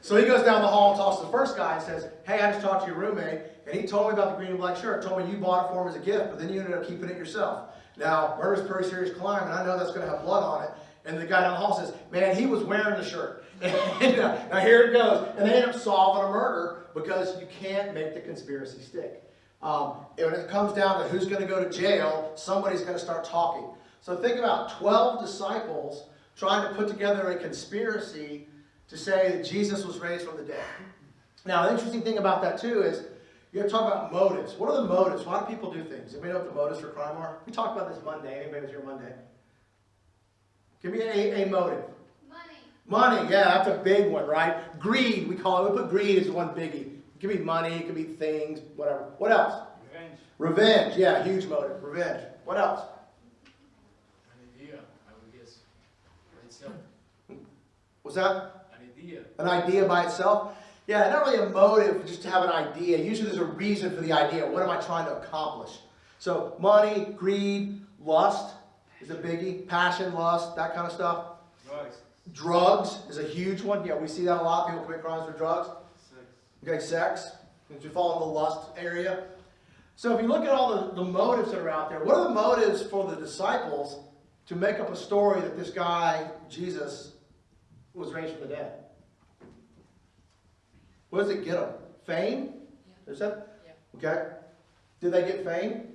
So he goes down the hall and talks to the first guy and says, hey, I just talked to your roommate, and he told me about the green and black shirt, told me you bought it for him as a gift, but then you ended up keeping it yourself. Now, murder's a pretty serious crime, and I know that's going to have blood on it. And the guy down the hall says, man, he was wearing the shirt. Uh, now here it goes. And they end up solving a murder because you can't make the conspiracy stick. Um, when it comes down to who's going to go to jail, somebody's going to start talking. So think about 12 disciples trying to put together a conspiracy to say that Jesus was raised from the dead. Now, the interesting thing about that too is you have to talk about motives. What are the motives? Why do people do things? Anybody know what the motives for crime are? We talked about this Monday. Anybody was here Monday? Give me a, a motive. Money. Money, yeah, that's a big one, right? Greed, we call it. We put greed as one biggie. It could be money, it could be things, whatever. What else? Revenge. Revenge, yeah, huge motive. Revenge. What else? An idea, I would guess. By itself. Was that An idea. an idea by itself? Yeah, not really a motive just to have an idea. Usually there's a reason for the idea. What am I trying to accomplish? So money, greed, lust is a biggie. Passion, lust, that kind of stuff. Drugs. Drugs is a huge one. Yeah, we see that a lot. People commit crimes for drugs. Sex. Okay, sex, Did you fall in the lust area. So if you look at all the, the motives that are out there, what are the motives for the disciples to make up a story that this guy, Jesus, was raised from the dead? What does it get them? Fame? Is that? Okay. Did they get fame?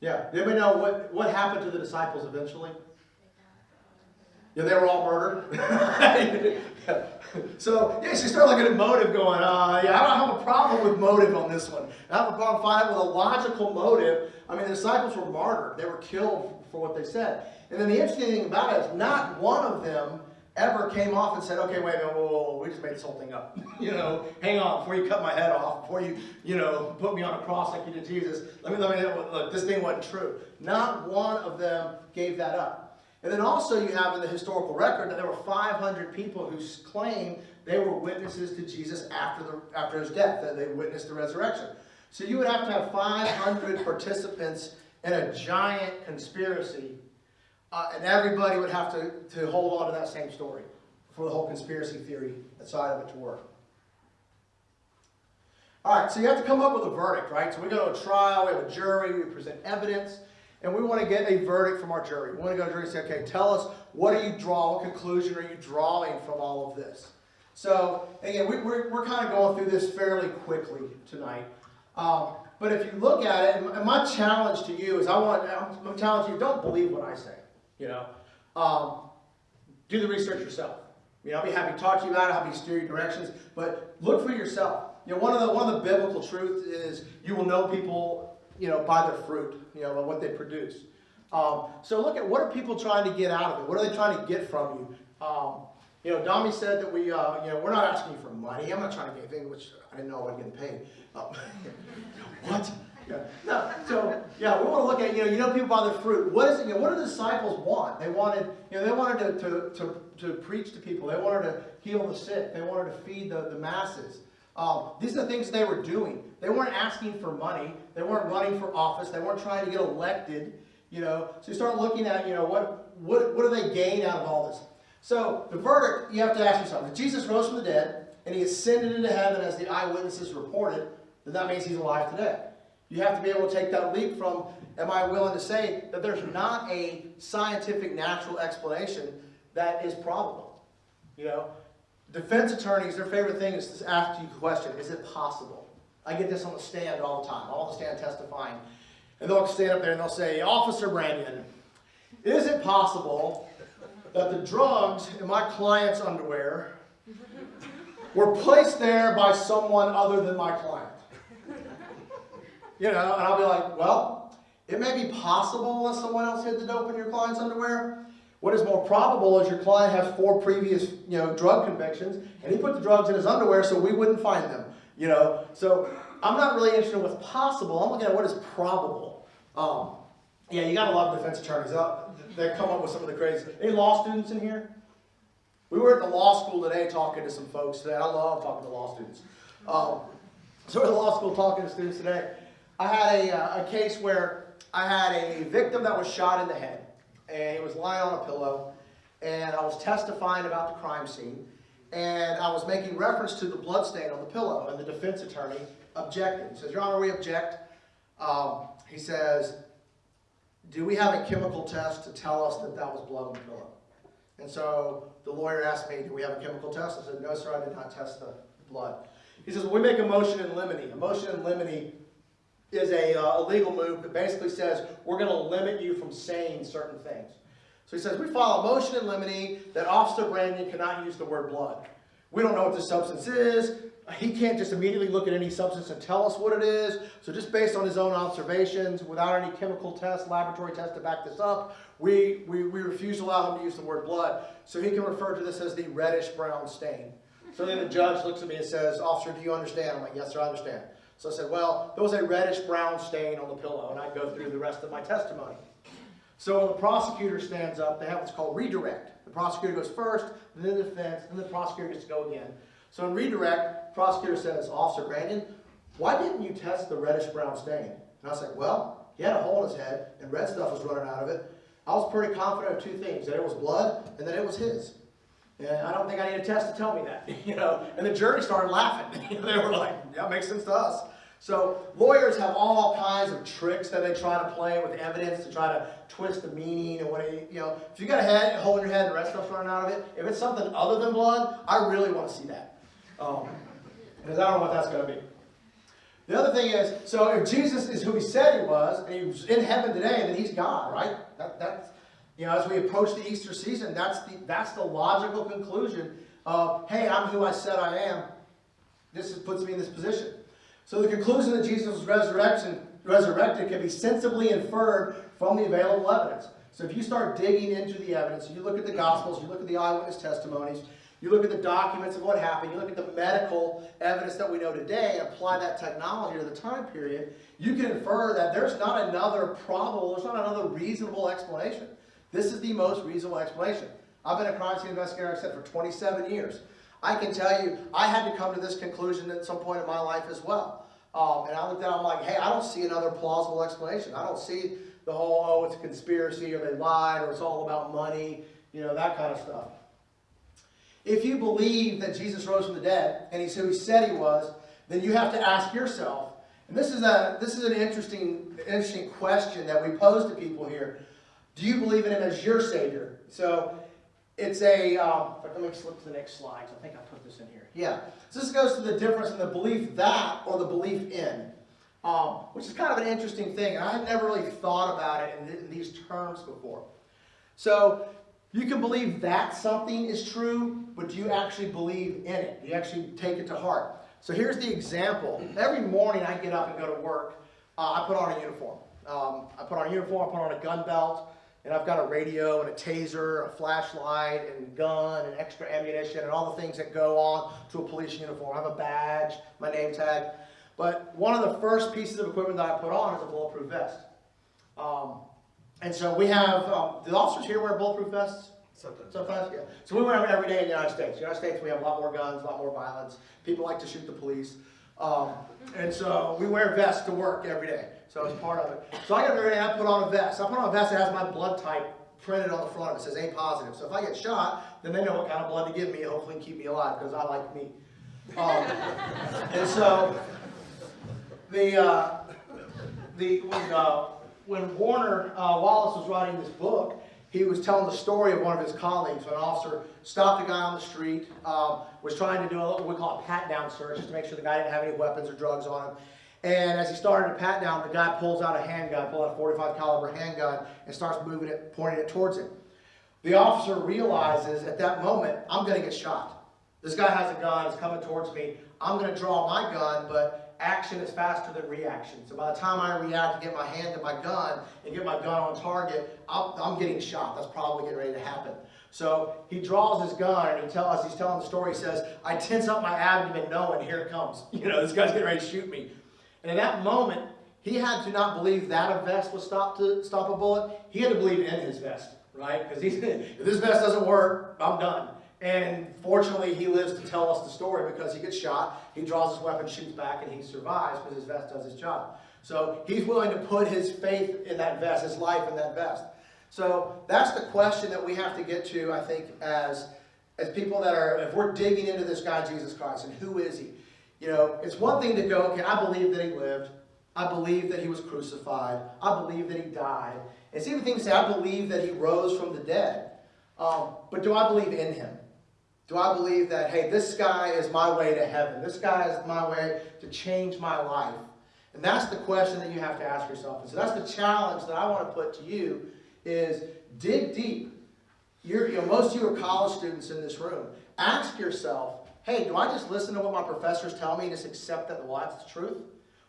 Yeah. Did anybody know what, what happened to the disciples eventually? Yeah, they were all murdered. so, yes, you start looking at motive going, uh, yeah, I don't have a problem with motive on this one. I have a problem finding with a logical motive. I mean, the disciples were martyred. They were killed for what they said. And then the interesting thing about it is not one of them ever came off and said, okay, wait a minute, whoa, whoa, whoa, we just made this whole thing up. you know, hang on, before you cut my head off, before you, you know, put me on a cross like you did Jesus, let me, let me, look, this thing wasn't true. Not one of them gave that up. And then also you have in the historical record that there were 500 people who claim they were witnesses to Jesus after, the, after his death, that they witnessed the resurrection. So you would have to have 500 participants in a giant conspiracy, uh, and everybody would have to, to hold on to that same story for the whole conspiracy theory side of it to work. All right, so you have to come up with a verdict, right? So we go to a trial, we have a jury, we present evidence, and we want to get a verdict from our jury. We want to go to jury and say, okay, tell us, what do you draw, what conclusion are you drawing from all of this? So, again, we, we're, we're kind of going through this fairly quickly tonight. Um, but if you look at it, and my challenge to you is I want, I'm challenging you, don't believe what I say, you know. Um, do the research yourself. You know, I'll be happy to talk to you about it, I'll be steer you directions, but look for yourself. You know, one of the one of the biblical truths is you will know people, you know, by their fruit, you know, by what they produce. Um, so look at what are people trying to get out of it? What are they trying to get from you? Um, you know, Dami said that we, uh, you know, we're not asking you for money. I'm not trying to get anything, which I didn't know I wasn't getting paid. Um, what? Yeah. No. So yeah, we want to look at you know, you know people by the fruit. What is it? You know, what do the disciples want? They wanted, you know, they wanted to, to, to, to preach to people. They wanted to heal the sick. They wanted to feed the, the masses. Um, these are the things they were doing. They weren't asking for money. They weren't running for office. They weren't trying to get elected. You know, so you start looking at, you know, what what what do they gain out of all this? So the verdict, you have to ask yourself: If Jesus rose from the dead and he ascended into heaven as the eyewitnesses reported, then that means he's alive today. You have to be able to take that leap from, am I willing to say that there's not a scientific, natural explanation that is probable? You know, defense attorneys, their favorite thing is to ask you a question, is it possible? I get this on the stand all the time, all the stand testifying. And they'll stand up there and they'll say, Officer Brandon, is it possible that the drugs in my client's underwear were placed there by someone other than my client? You know, and I'll be like, well, it may be possible that someone else hid the dope in your client's underwear. What is more probable is your client has four previous, you know, drug convictions, and he put the drugs in his underwear so we wouldn't find them, you know? So I'm not really interested in what's possible, I'm looking at what is probable. Um, yeah, you gotta love defense attorneys, Uh, they come up with some of the crazy, any law students in here? We were at the law school today talking to some folks today. I love talking to law students. Um, so we're at the law school talking to students today. I had a, uh, a case where I had a victim that was shot in the head, and he was lying on a pillow, and I was testifying about the crime scene, and I was making reference to the blood stain on the pillow, and the defense attorney objected. He says, Your Honor, we object. Um, he says, do we have a chemical test to tell us that that was blood on the pillow? And so the lawyer asked me, do we have a chemical test? I said, no, sir, I did not test the blood. He says, well, we make a motion in limine. A motion in limine is a, uh, a legal move that basically says we're going to limit you from saying certain things. So he says, we file a motion in limine that Officer Brandon cannot use the word blood. We don't know what this substance is. He can't just immediately look at any substance and tell us what it is. So just based on his own observations, without any chemical test, laboratory test to back this up, we, we, we refuse to allow him to use the word blood. So he can refer to this as the reddish brown stain. So then the judge looks at me and says, Officer, do you understand? I'm like, yes, sir, I understand. So I said, well, there was a reddish brown stain on the pillow, and I go through the rest of my testimony. So when the prosecutor stands up, they have what's called redirect. The prosecutor goes first, then the defense, then the prosecutor gets to go again. So in redirect, prosecutor says, Officer Brandon, why didn't you test the reddish brown stain? And I said, well, he had a hole in his head, and red stuff was running out of it. I was pretty confident of two things, that it was blood, and that it was his. And I don't think I need a test to tell me that, you know. And the jury started laughing. they were like, yeah, makes sense to us. So lawyers have all kinds of tricks that they try to play with evidence to try to twist the meaning and what you know. If you got a head, hole in your head and the red stuff's running out of it, if it's something other than blood, I really want to see that. Um, because I don't know what that's going to be. The other thing is, so if Jesus is who he said he was, and he's in heaven today, then he's God, right? That, that's, you know, as we approach the Easter season, that's the, that's the logical conclusion of, hey, I'm who I said I am. This is, puts me in this position. So the conclusion that Jesus' was resurrection, resurrected can be sensibly inferred from the available evidence. So if you start digging into the evidence, you look at the Gospels, you look at the eyewitness testimonies, you look at the documents of what happened, you look at the medical evidence that we know today, and apply that technology to the time period, you can infer that there's not another probable, there's not another reasonable explanation. This is the most reasonable explanation. I've been a crime scene investigator, I said, for 27 years. I can tell you, I had to come to this conclusion at some point in my life as well. Um, and I looked at it, I'm like, hey, I don't see another plausible explanation. I don't see the whole, oh, it's a conspiracy, or they lied, or it's all about money, you know, that kind of stuff. If you believe that Jesus rose from the dead, and he's who he said he was, then you have to ask yourself, and this is, a, this is an interesting, interesting question that we pose to people here. Do you believe in him as your Savior? So it's a, um, let me slip to the next slide. I think I put this in here. Yeah. So this goes to the difference in the belief that or the belief in, um, which is kind of an interesting thing. And I had never really thought about it in, th in these terms before. So you can believe that something is true, but do you actually believe in it? Do you actually take it to heart? So here's the example. Every morning I get up and go to work, uh, I put on a uniform. Um, I put on a uniform, I put on a gun belt, and I've got a radio and a taser, a flashlight, and gun, and extra ammunition, and all the things that go on to a police uniform. I have a badge, my name tag. But one of the first pieces of equipment that I put on is a bulletproof vest. Um, and so we have, um, the officers here wear bulletproof vests? Sometimes. Sometimes, yeah. So we wear them every day in the United States. The United States, we have a lot more guns, a lot more violence. People like to shoot the police. Um, and so we wear vests to work every day. So it's part of it. So I got every day, I put on a vest. I put on a vest that has my blood type printed on the front of it. It says A positive. So if I get shot, then they know what kind of blood to give me, and hopefully keep me alive, because I like me. Um, and so the, uh, the, when, uh, when Warner uh, Wallace was writing this book, he was telling the story of one of his colleagues. When an officer stopped a guy on the street, um, was trying to do a, what we call a pat-down search, just to make sure the guy didn't have any weapons or drugs on him. And as he started to pat down, the guy pulls out a handgun, pulls out a 45 caliber handgun, and starts moving it, pointing it towards him. The officer realizes at that moment, I'm going to get shot. This guy has a gun, it's coming towards me. I'm going to draw my gun, but action is faster than reaction. So by the time I react and get my hand to my gun and get my gun on target, I'm, I'm getting shot. That's probably getting ready to happen. So he draws his gun and he tells us, he's telling the story, he says, I tense up my abdomen knowing here it comes. You know, this guy's getting ready to shoot me. And in that moment, he had to not believe that a vest would stop to stop a bullet. He had to believe in his vest, right? Because if this vest doesn't work, I'm done. And fortunately, he lives to tell us the story because he gets shot, he draws his weapon, shoots back, and he survives because his vest does his job. So he's willing to put his faith in that vest, his life in that vest. So that's the question that we have to get to, I think, as, as people that are, if we're digging into this guy, Jesus Christ, and who is he? You know, it's one thing to go, okay, I believe that he lived. I believe that he was crucified. I believe that he died. It's even thing to say, I believe that he rose from the dead. Um, but do I believe in him? Do I believe that, hey, this guy is my way to heaven? This guy is my way to change my life? And that's the question that you have to ask yourself. And so that's the challenge that I want to put to you is dig deep. You're, you know, most of you are college students in this room. Ask yourself, hey, do I just listen to what my professors tell me and just accept that, well, that's the truth?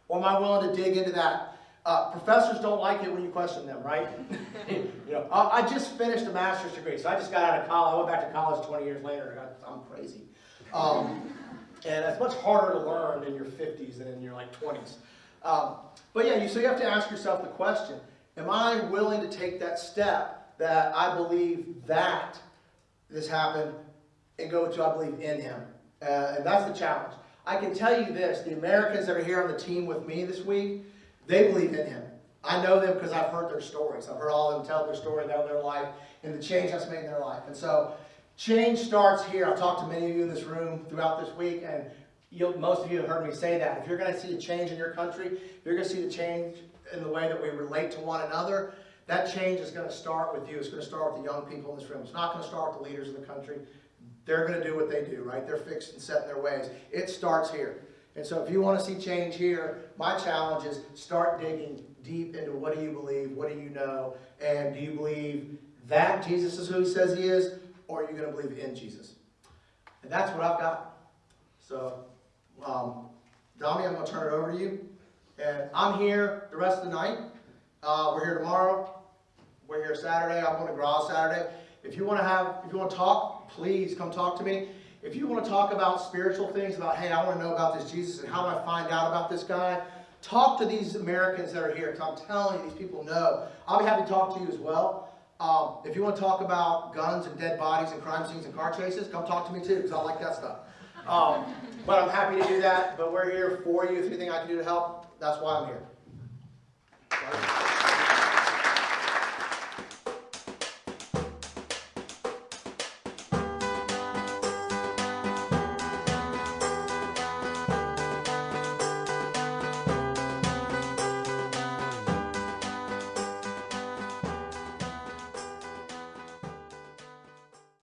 Or am I willing to dig into that? Uh, professors don't like it when you question them, right? you know, I, I just finished a master's degree, so I just got out of college. I went back to college 20 years later. I, I'm crazy. Um, and it's much harder to learn in your 50s than in your like 20s. Um, but yeah, you, so you have to ask yourself the question, am I willing to take that step that I believe that this happened and go to I believe in him? Uh, and that's the challenge. I can tell you this, the Americans that are here on the team with me this week, they believe in him. I know them because I've heard their stories. I've heard all of them tell their story about their life and the change that's made in their life. And so change starts here. I've talked to many of you in this room throughout this week, and most of you have heard me say that. If you're going to see a change in your country, you're going to see the change in the way that we relate to one another, that change is going to start with you. It's going to start with the young people in this room. It's not going to start with the leaders of the country. They're going to do what they do, right? They're fixed and set in their ways. It starts here. And so if you want to see change here, my challenge is start digging deep into what do you believe, what do you know, and do you believe that Jesus is who he says he is, or are you going to believe in Jesus? And that's what I've got. So, um, Dami, I'm going to turn it over to you. And I'm here the rest of the night. Uh, we're here tomorrow. We're here Saturday. I'm going to Graz Saturday. If you want to have, if you want to talk, please come talk to me. If you want to talk about spiritual things, about, hey, I want to know about this Jesus and how do I find out about this guy, talk to these Americans that are here. Because I'm telling you, these people know. I'll be happy to talk to you as well. Um, if you want to talk about guns and dead bodies and crime scenes and car chases, come talk to me too, because I like that stuff. Um, but I'm happy to do that. But we're here for you. If anything I can do to help, that's why I'm here.